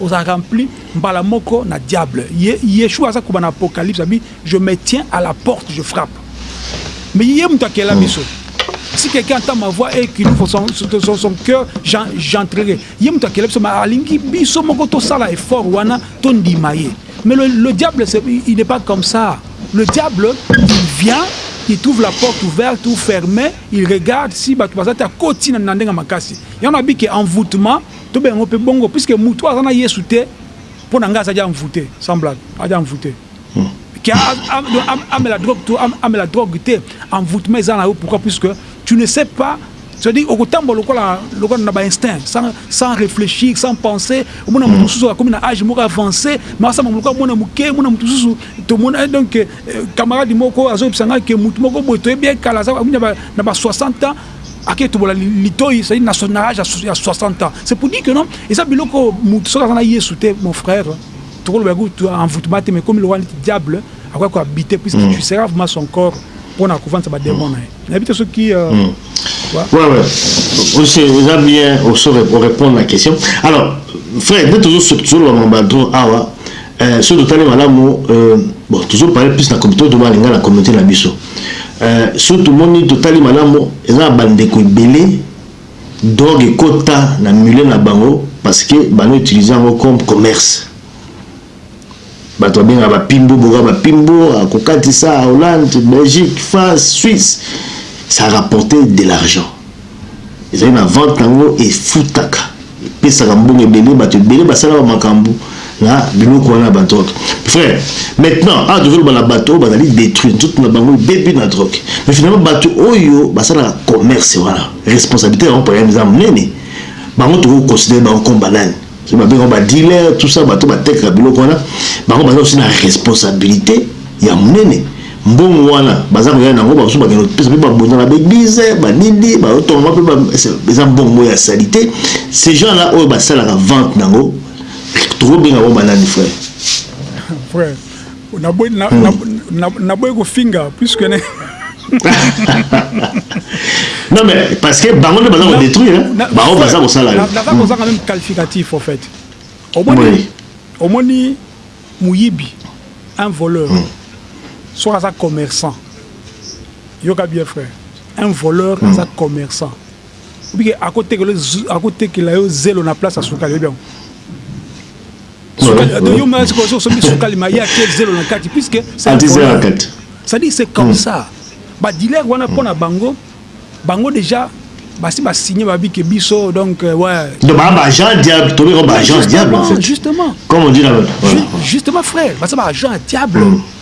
Oza rempli mbala moko na diable ye yeshua aza koba na apocalypse abi je me tiens à la porte je frappe mais ye mutu akela biso si quelqu'un entend ma voix et qu'il ouvre son, son, son cœur j'entrerai ye mutu akela biso mais alingi biso moko tosala effort wana tondima ye mais le, le diable il n'est pas comme ça le diable il vient il trouve la porte ouverte ou fermée il regarde si bato baza te akoti na ndenge makasi yango abi ke envoûtement Tobenga yango pe bongo puisque mutu oyo aza na Yesu te pona ngai aza dejà envoute sans blague aza dejà envoute que amela drogue to amela drogue te envoutement eza na yo pourquoi puisque tu ne sais pas c'est à dire okotambola lokola lokola na ba instinct sans sans réfléchir sans penser omona mutu mosusu akomi na âge moko avancé mais asama lokola mwana moke mwana mutu mosusu tomona donc camarade moko azoyebisa ngai que mutu moko boye toyebi ye kala aza na ba 60 ans ake tobola litoyi c'est na son âge ya 60 ans c'est pour dire que non eza biloko mutu soki aza na Yesu te mon frère tokoloba kutu envoûtement te mais comme lokola neti diable akoya ko habiter puisque mm. tu seras vraiment son corps pona kovandisa ba démon na ye nayebi te soki euh, mm. ouais ouais aussi eza bien oso répondre na question alors frère nde tozosolola mabadron awa Eh, soki totali malamu euh, bon tozo parle plus na comité oyo tobala lingala communauté na biso euh, soki tomoni totali malamu eza na bandeko ebele drogue ekota na milieu na bango parce que bano utilise yango comme commerce bato babengaka bapimbo boka bapimbo akokatisa hollande belgique france suisse ça rapporte de l'argent Ezali na vente na yango efutaka epesaka mbongo ebele bato ebele basala ba makambo na biloko wana ya ba drogue frère maintenant awa tozoloba na bato oyo bazali detruire nzoto na bango ebebi na drogue mais finalement bato oyo basalaka commerce wana responsabilite na bango problème eza monene bango tokoki koconsidere bango comme banani soki ba benga ba dealers tout ça bato ba tekaka biloko wana bango baza aussi na responsabilite ya munene mbongo wana baza koya nango bamosusu bakende kopesa mpe babunda na baeglize banini baotonga mpe eza mbongo ya salite ces gens là oyo basalaka vente nango tokobenga bango banani frère frère naboyi kofinga puisque non mais parce que bango nde baza kodétruire bango baza kosala naza kozanga même qualificatif en fait omoni omoni moyibi un voleur hmm. soki aza commerçant yoka bien frère un voleur hmm. aza commerçant Bike ako tekela yo ako tekela yo zelo na place ya sukali oyebi yango sukali ado yo mwana sikoyo soki sombi sukali ma ye atie zelo na kati puisque c'est c'est à dire c'est comme hmm. ça ba dealer wana mpo na bango bango déjà basi ba signer ba bike biso donc euh, ouais donc ba ba agent diable to ba agent diable en fait justement comme on dit là-bas justement frère basa ba agent diable mm.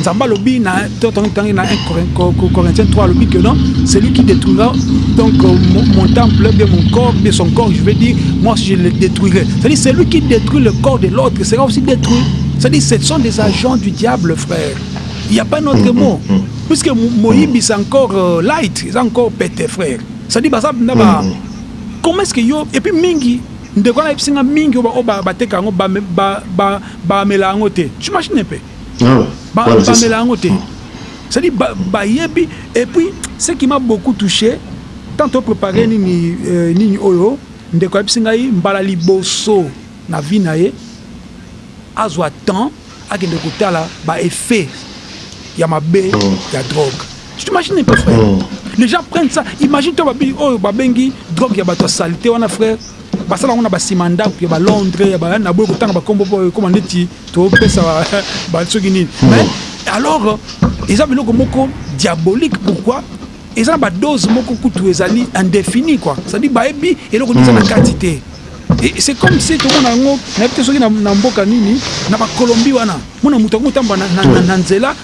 Nzambe alobi na to tango tangi na 1 Corinthiens 3 alobi que non celui qui détruira donc euh, mon, mon temple bien mon corps bien son corps je vais dire moi aussi je le détruirai c'est-à-dire celui qui détruit le corps de l'autre sera aussi détruit c'est-à-dire ce sont des agents du diable frère il n'y a pas notre mm, mot mm, mm. puisque moyibi c'est encore euh, light c'est encore pete frère c'est-à-dire baza na ba comment est-ce que yo et puis mingi ndeko na yebisi nga mingi oyo bateka yango bamela yango te tu imagine mpe ba pamela yango te cest ba bayebi et puis ce qui m'a beaucoup touche tant to prepare nini nini oyo ndeko ayebisi ngai mbala liboso na vie na ye azwa temps akende kotala ba effet ya mabe ya drogue tu t'imagine un peu frère les gens prennent ça imagine toi babi oyo babengi drogue ya bato ya salite wana frère basala yango na basima ndako ya ba Londres ya ba na boye kotanga ba kombo po ekoma neti To pesa ba soki nini mais alors eza biloko moko diabolique pourquoi eza na ba dose moko kutu ezali indéfini quoi c'est à dire bayebi eloko nini eza na kati te c'est comme si tomona yango nayebi te soki na mboka nini na ba colombie wana mona moto yango otamba na nzela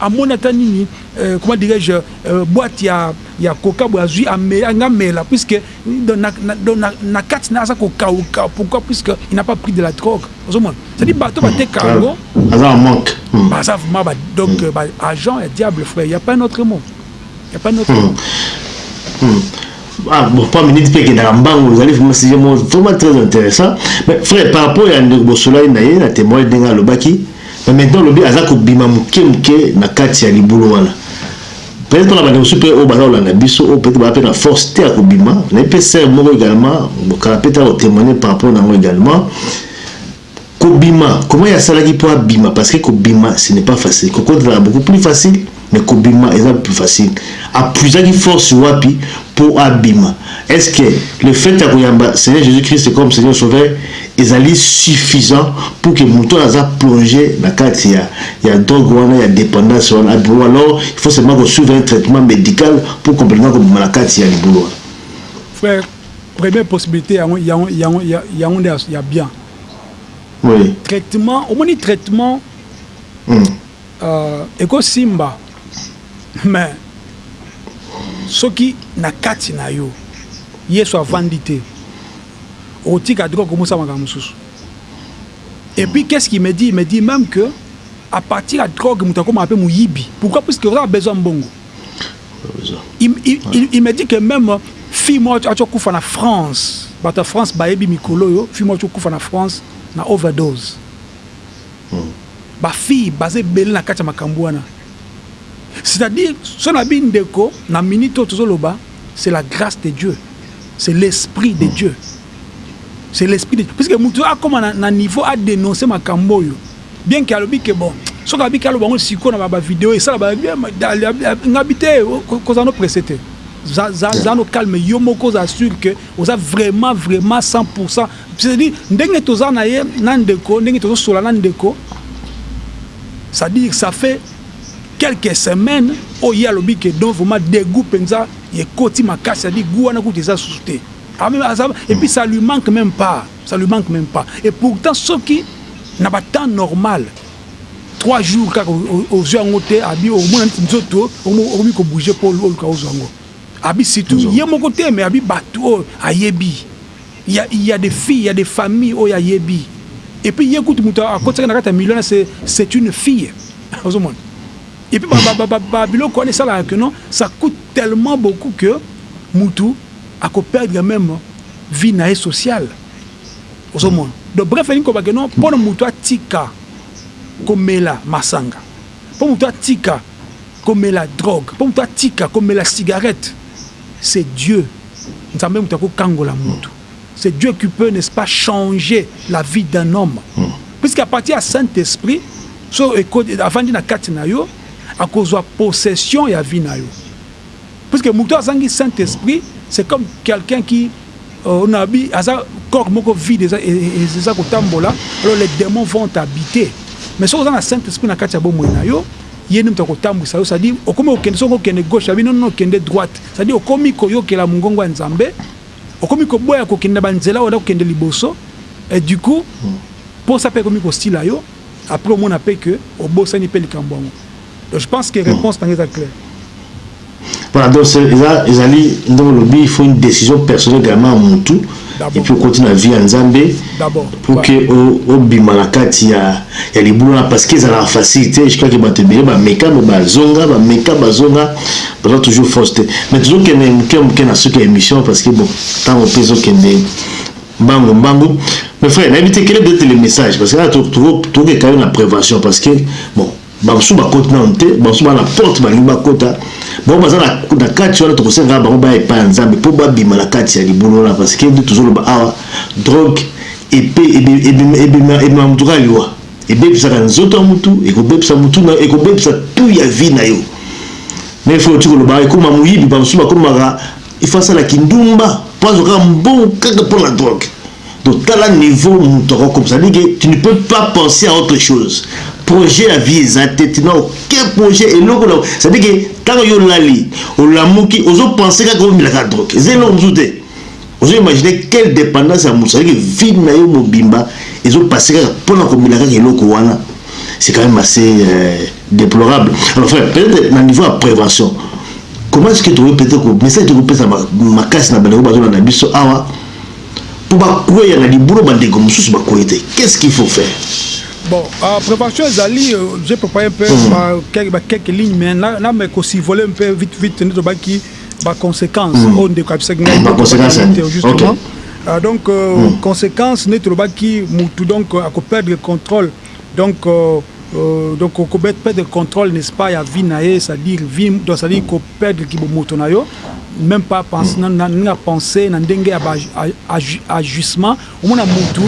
amoni ata nini euh, comment dirais-je euh, boîte ya ya coca boye azwi amela nga mela puisque Donc na kati naye aza ko kauka pourquoi puisque il n'a pas pris de la drogue ozo mona c'est à dire bato ba teka yango aza en manque baza vraiment ba donc hmm. ba agent ya diable frère il y a pas un autre mot il y a pas un autre hmm. mot hmm. Ah, bon, pas minute pe kendaka mbangu ezali vraiment sujet moko vraiment très intéressant mais frère par rapport ya ndeko bosolani na ye na témoin ndenge alobaki mais maintenant olobi aza kobima moke moke na kati ya libulu wana Peut-etre pona ba ndeko mosusu pe oyo baza kolanda biso oyo peut-etre baza pe na force te ya kobima, nayebi pe sœur moko egalement kala peut-etre ako temoigner par rapport na yango egalement, kobima comment ye asalaki po abima parce que kobima ce n'est pas facile, kokota ezalaka beaucoup plus facile mais kobima eza plus facile, a puisaki force wapi po abima? Est-ce que le fait ya koyamba Seigneur Jesus-Christ comme Seigneur Sauveur Ezali suffisant pour que mutu oyo aza plonger na kati ya ya drogue wana ya dependance wana ou alors il faut seulement ko suivre un traitement medical pour complètement ko bima na kati ya libulu wana. Frère première possibilite yango yango yango yango nde ya bien. Oui. Traitement omoni traitement mm. uh, eko simba mais soki na kati na yo Yesu avandi te. okotika drogue okomi osala makambo mosusu et puis qu'est ce qui me dit il me dit meme que à partir ya drogue moto akomaka mpe moyibi pourquoi puisque oza na besoin mbongo il, il, il, il me dit que même fille moko ati okufa na france bato ya france bayebi mikolo oyo fille moko ati okufa na france na overdose bafille baza ebele na kati ya makambo wana c'est-à-dire so na bindeko na minute oyo tozoloba C'est la grace de Dieu, c'est l'esprit de Dieu, c'est l'esprit de Dieu puisque mutu akoma na, na niveau a denoncer makambo oyo bien que alobi que bon soki abiki aloba ngo siko na ba video esala ba ngabi te kozala no presse te za za za no calme yo moko oza sûr que oza vraiment vraiment 100% c'est-à-dire ndenge toza na ye na ndeko ndenge tozo sola na ndeko c'est-à-dire ça fait Quelques semaines oyo ye alobi que non vraiment degout penza ekoti makasi ça dit gout wana kutu eza lisusu te et puis ça lui manque meme pas ça lui manque meme pas et pourtant soki na ba temps normal trois jours kaka ozui yango te abi omona neti nzoto okomi ko bouger po oluka ozua yango abi surtout ye moko te mais abi batu oyo ayebi Il ya il ya des filles il ya des familles oyo ayebi et puis ye kutu mutu akotisaki na kati ya milieu wana c'est c'est une fille ozo mona et puis ba ba ba biloko wana esalaka que non ça coute tellement beaucoup que mutu ako perdre meme vie na ye sociale ozo mona donc bref elingi koloba que non pona mutu atika komela masanga po mutu atika komela drogue po mutu atika komela cigarette C'est Dieu nzambe mutu ako kangola mutu c'est Dieu qui peut n'est ce pas change la vie d'un homme puisque à partir ya saint esprit so avandi na kati na yo akozua possession ya vie na yo puisque mutu azangi saint esprit c'est comme quelqu'un qui Oh na bi aza corps moko vide eza eza kotambola alors les demons vont t'habiter mais soki oza na saint esprit na kati ya bomoi na yo ye nde moto akotambwisa yo cestadire okomi kokende soki okende gauche abi nono okende droite cestadire okomi koyokela mongongo ya nzambe okomi koboya kokende na banzela oyo kokende liboso et du coup mposa mpe ekomi kosila yo après omona mpe ke obosani mpe likambo yango Donc je pense que réponse nanga eza claire. Voilà donc eza ezali ndenge olobi il faut une décision personnelle également mutu et puis okoti na vie ya Nzambe pour que obima na kati ya ya libulu wana parce que ezalaka facile te je crois que bato ebele bameka me bazonga bameka bazonga baza toujours force te mais tozokende moke moke na suki ya émission parce que bon ntango mpe ezokende mbangu mbangu mais frère nayebi te quel est peut-être le message parce que là tokokeka yo na prévention parce que bon Ba mosusu bakoti nanu te, ba mosusu ba na porte balingi bakota, bango baza na kati wana tokosengaka bango baya epai ya Nzambe po babima na kati ya libulu wana parce que nde tozoloba awa drogue epe ebimaka mutu kaka liwa, ebebisaka nzoto ya mutu, ekobebisa mutu nayo, ekobebisa tout ya vie nayo, neti oyo outi koloba awa ekoma moyibi, ba mosusu bakomaka il faut asala kindumba po azwa kaka mbongo kaka pona drogue. Donc tala niveau mutu ako comme ça dit que tu ne peux pas penser à autre chose. Projet ya vie eza te, tu n'as aucun projet eloko na ça dit que tango yo lali, olamuki ozo penser kaka omela ka drogue. Eza eloko mususu te. Ozo imaginer quelle dependance ya mutu ça dit que vie na yo mobimba ezo passer kaka pona komela kaka eloko wana. C'est quand même assez euh, déplorable. Alors frère, peut-être na niveau ya prévention. Comment est-ce que tu peux peut-être message tu peux pesa makasi na bana ko bazona na biso awa po ba kweya na libolo ba ndeko mususu ba kweyi te qu'est ce qu'il faut faire? Bon, euh, préparation ezali, euh, j'ai préparé un peu mm. ba, quelques, ba, quelques lignes, mais na, na mais qu'on survoler un peu vite vite nde tobaki ba conséquences mm. oyo ndeko abisaki ngai ba conséquences justement okay. euh, donc euh, mm. conséquence nde tolobaki mutu donc euh, akoperdre contrôle Donc donc ko perdre controle n'est ce pas ya vie na ye c'est à dire vie donc c'est à dire ko perdre ki bomoto na yo meme pas pense na ndenge ya pense na ndenge ya ba agissement omona mutu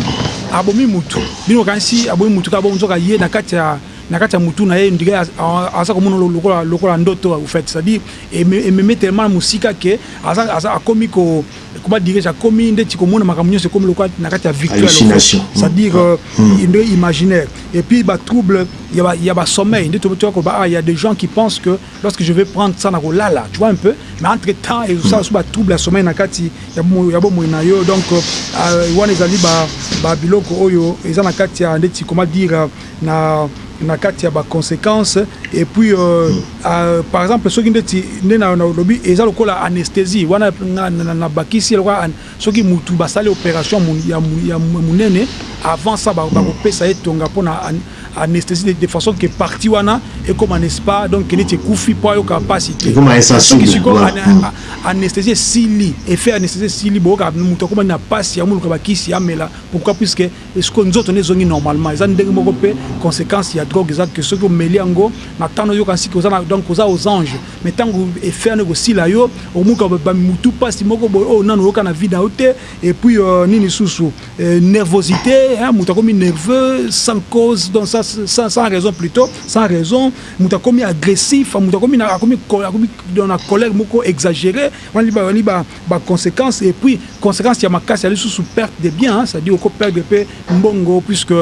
abomi mutu bino okanisi abomi mutu kaka bongo nzoka ye na kati ya na kati ya mutu na ye on dirait aza komona lokola lokola ndoto au fait c'est à dire ememi tellement na mosika que aza akomi ko Comment dirais-je akomi ndeti komona makambo nyonso ekomi lokola na kati ya victoire hallucination c'est à dire euh, mm. nde imaginaire et puis ba trouble ya ba ya ba sommeil nde to ko ba ah, il y a des gens qui pensent que lorsque je vais prendre ça na ko lala tu vois un peu mais entre temps et ça so ba trouble ya sommeil na kati ya bo ya bo moina yo donc euh, wana ezali ba ba biloko oyo eza na kati ya ndeti comment dire na na kati ya ba consequences et puis euh, par exemple soki ndeti nde na lobi eza lokola anesthesie wana na, na, na bakisi lokola soki mutu basali operation ya, ya munene avant ça bakopesa ye tonga pona anesthesie de, de façon que partie wana ekoma n'est-ce pas donc neti ekufi po ayoka pasi te soki siko anesthesie esili effet anesthesie esili boyoka mutu akomani na pasi ya muluka bakisi amela pourquoi puisque Sikoyo nzoto naye ezongi normalement eza ndenge moko pe consequence ya drogue eza que soki omeli yango na temps nayo oyoka siki oza na donc oza aux anges mais tangu effet wana ekosila yo okomoka ba mutu pasi moko boye oyo nanu oyoka na vie nayo te et puis nini susu nervosite hein mutu akomi nerveux sans cause donc sans sans raison plutot sans raison mutu akomi agressif mutu akomi na akomi na colere moko exagere wana ba consequences et puis consequence ya makasi ya lisusu perte de bien hein, c'est à dire oko perdre pe mbongo puisque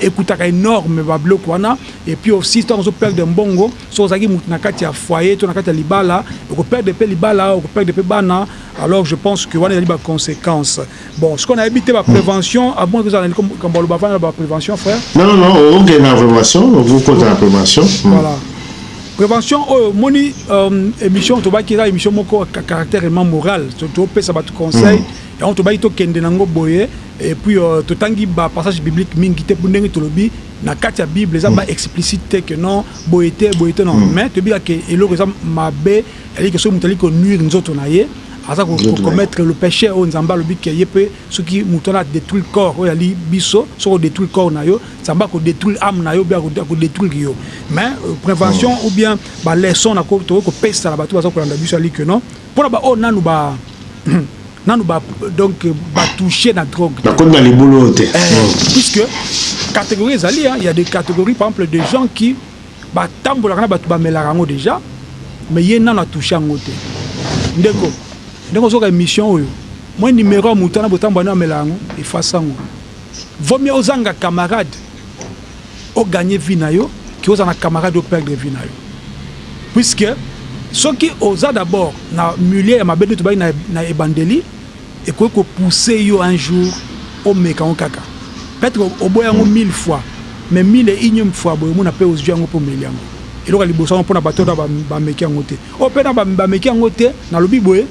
ekutaka enorme ba biloko wana et puis aussi tango ozo perdre mbongo soki ozalaki mutu na kati ya foyer to na kati ya libala oko perdre pe libala oko perdre pe bana alors je pense que wana ezali ba consequences. Bon sikoyo nayebi te ba prevention a moins kozala na likambo aloba vanda na ba prevention frère. Non non non okokende na prevention okokota na prevention. Voilà prevention oyo moni euh, émission tobaki eza émission moko caractère vraiment moral topesa bato conseil mm. yango tobaki tokende nango boye et puis euh, totangi ba passage biblique mingi te mpo ndenge tolobi na kati ya bible eza mm. ba explicite te que non boye te boye te non mm. mais toyebika ke eloko eza mabe C'est-à-dire que soki moto ali ko nuire nzoto na ye, aza ko commettre le peche oyo Nzambe alobi que ye mpe soki moto wana a detruire corps oyo ezali biso, soki o detruire corps na yo, Nzambe ako detruire ame na yo ou bien ako detruire yo. Mais prevention ou bien ba leçons na ko tokoki ko pesa na bato baza kolanda biso ezali que non, mpo na ba oyo nanu ba nanu ba donc ba toucher na drogue te, bakoti na libulu oyo te, puisque categorie ezali hein, il ya des categories par exemple des gens qui Ba tambolaka na batu bamelaka yango dejà mais ye nanu a touche yango te ndeko ndenge ozoka emission oyo moi numero ya mutu wana botambwa naye amela yango efface yango vaut mieux ozanga camarade o gagne vie nayo que ozala na camarade o perdre vie nayo puisque soki oza d'abord na milieu ya mabe nde tobaki na ebandeli Ekoki ko pousser yo un jour omeka yango kaka. Peut etre oboya yango mille fois mais mille et unième fois boye omona pe ozui yango pe omeli yango. Eloko ya liboso yango pona batu oyo ba meki yango te. Oyo pe na ba meki yango te nalobi boye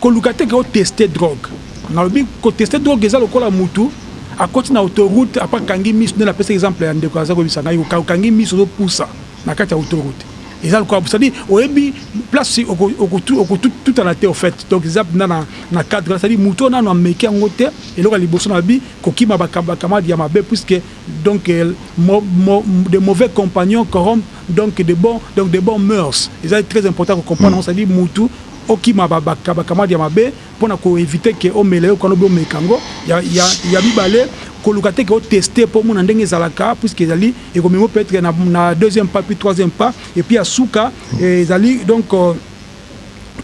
koluka te ke o tester drogue. Nalobi ko tester drogue eza lokola mutu akoti na auto route apres akangi misu nde napesaki exemple ya ndeko aza koyebisa ngai okangi misu ozo pusa na kati ya auto route. Eza lokola c'est à dire oyebi place oko oko oko tutana te au fait donc eza pina na na cadre c'est à dire muto nanu ameki yango te eloka liboso na bi kokima ba camarade ya mabe puisque donc de mauvais compagnons corrompent donc de bon donc de bon mœurs eza très important ko comprendre c'est à dire mutu okima ba ba camarade ya mabe Pona ko eviter que omela eloko wana ou bien omeka yango, ya ya ya mibale koluka te ke o tester po omona ndenge ezalaka puisque ezali ekomema yo peut etre na na deuxième pas puis troisième pas et puis ya suka ezali donc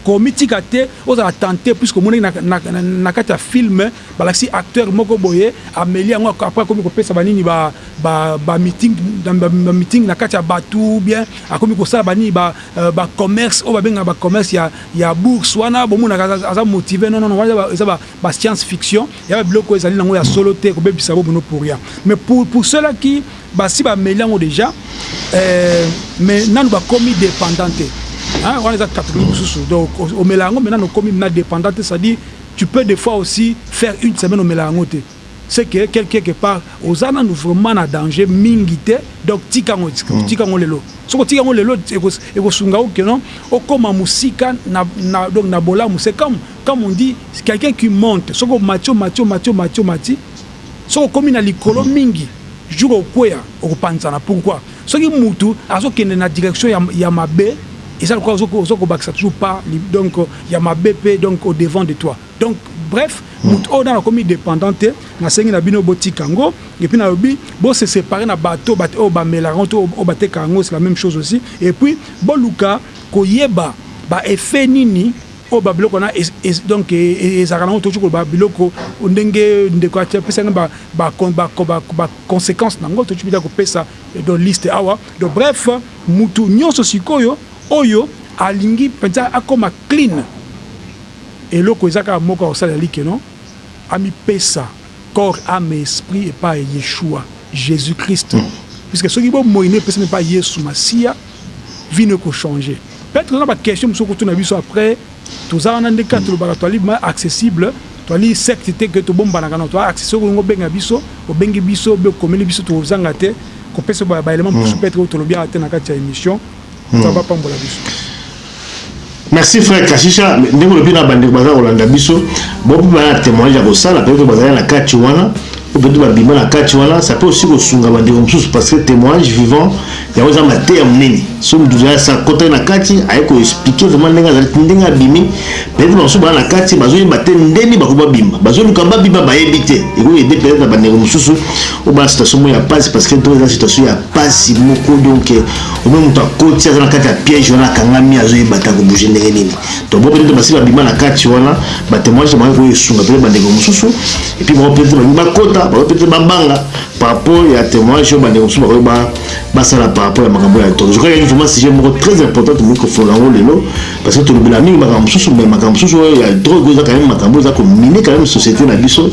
ko mitika te ozala tenter puisque omonaki na na na kati ya film balakisi acteur moko boye ameli yango après akomi kopesa ba nini ba ba ba meeting ba meeting na kati ya batu ou bien akomi kosala ba nini ba ba commerce oyo babengaka ba commerce ya ya bourse wana bomonaka aza motive non non wana eza ba science fiction ya ba biloko ezali nango ya solo te ekobebisa bo bono pourria mais pour pour ceux là qui basi ba meli yango dejà euh, mais nanu bakomi dependant te hein wana eza catégorie mosusu donc omela yango mais nanu okomi na dependant te c'est à dire tu peux des fois aussi faire une semaine omela yango te Ce que quelqueque part oza nanu vraiment na danger mingi te donc tika yango tika yango lelo soki otiki yango lelo ekosunga yo que non okoma musika na donc na bolamu c'est comme comme on dit quelqu'un qui monte soki omati omati omati omati omati soki okomi na likolo mingi jour okweya okopanzana pourquoi soki mutu azokende na direction ya ya mabe eza lokola ozokobakisa toujours pas donc ya mabe pe donc au devant de toi. Donc bref mutu oyo nanu akomi dependant te nasengi na bino botika yango et puis nalobi bo se separer na bateau bateau oyo bamelaka yango to oyo batekaka yango c'est la meme chose aussi et puis boluka koyeba ba effets nini oyo ba biloko wana donc ezalaka nango tokoki koloba biloko ndenge ndeko apesa ngai ba ba consequences nango tokoki mpe kopesa donc liste awa donc bref mutu nionso sikoyo oyo alingi mpenza akoma clean Eloko eza kaka moko ako sala like no ami pesa corps ame esprit epa yeshua jesus christ puisque soki bo moyi no epesami epa yesu masiya vie no eko change peut oza na ba question mususu oko tuna biso après toza wana nde kaka tolobaka toali accessible toali secte te que tobombanaka no toa accessible soki olingi obenga biso obengi biso obe okomeli biso toko zanga te kopesa ba element mususu peut oyo tolobiaka te na kati ya emission nzambe apambola biso Merci frère Kashisha, ndenge olobi na bandeko baza kolanda biso, bon mpe bana témoignage ya kosala peut-être bazali na kati wana ou peut-être babima na kati wana, ça peut aussi kosunga bandeko mosusu parce que témoignage vivant yango eza mateya monene. So moto ozali sa kota na kati aye ko expliquer vraiment ndenge azali ndenge abimi, peut-être bamosusu bana na kati bazoyeba te ndeni bakoki babima, bazoluka babima bayebi te, ekoki ede peut-être na bandeko mosusu oyo bana situation moko ya mpasi parce que to eza situation ya mpasi moko donc Obe mutu akoti aza na kati ya piège wana akangami azo yeba ta ko bouger ndenge nini. Donc bo peut-être basi babima na kati wana ba témoignages na bango ekoki kosunga peut-être bandeko mosusu et puis bango peut-être balingi bakota bango peut-être babanga par rapport ya témoignage oyo bandeko mosusu bakoki ba basala par rapport ya makambo ya tolo. Je crois ezali vraiment sujet moko très important tokoki kofungola yango lelo parce que tolobela mingi makambo mosusu mais makambo mosusu oyo ya drogue eza quand même makambo eza komine quand même société na biso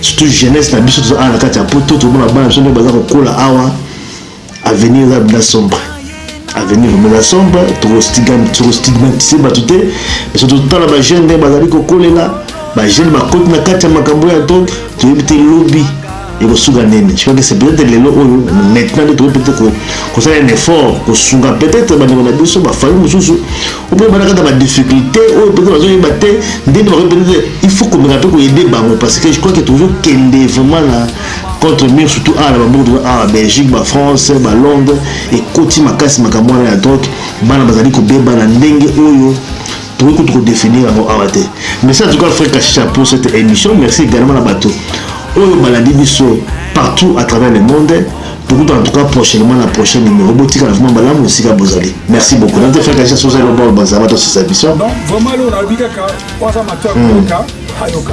surtout jeunesse na biso toza awa na kati ya poto tomona bana biso nde baza kokola awa Avenir eza dejà sombre. Avenir vraiment eza sombre, toko stigmatiser batu te, mais soki totala ba jeunes ndenge bazali kokolela, ba jeunes bakoti na kati ya makambo ya drogue, toyebi te lobi ekosuka nini. Je crois que c'est peut-etre lelo oyo maintenant nde tokoki peut-etre kosala un effort, kosunga peut-etre bandeko na biso, ba familles mosusu oyo peut-etre baza kati na ba difficultes oyo peut-etre bazoyeba te ndenge bakoki peut-etre, il faut komeka mpe ko aider bango parce que je crois que tozokende vraiment na contre mur surtout awa na bamboka toza awa belgique ba france ba londres ekoti makasi makambo wana ya drogue bana bazali kobeba na ndenge oyo tokoki kutu kodefinir yango awa te merci en tout cas frère kashisha pour cette émission merci également na bato oyo balandi biso partout à travers le monde tokuta en tout cas prochainement na prochain numéro botikala vraiment malamu esika bozali merci beaucoup nante frère kashisha soza elomba bazaba tosisa biso donc vraiment lona abikaka waza matwa koyoka ayoka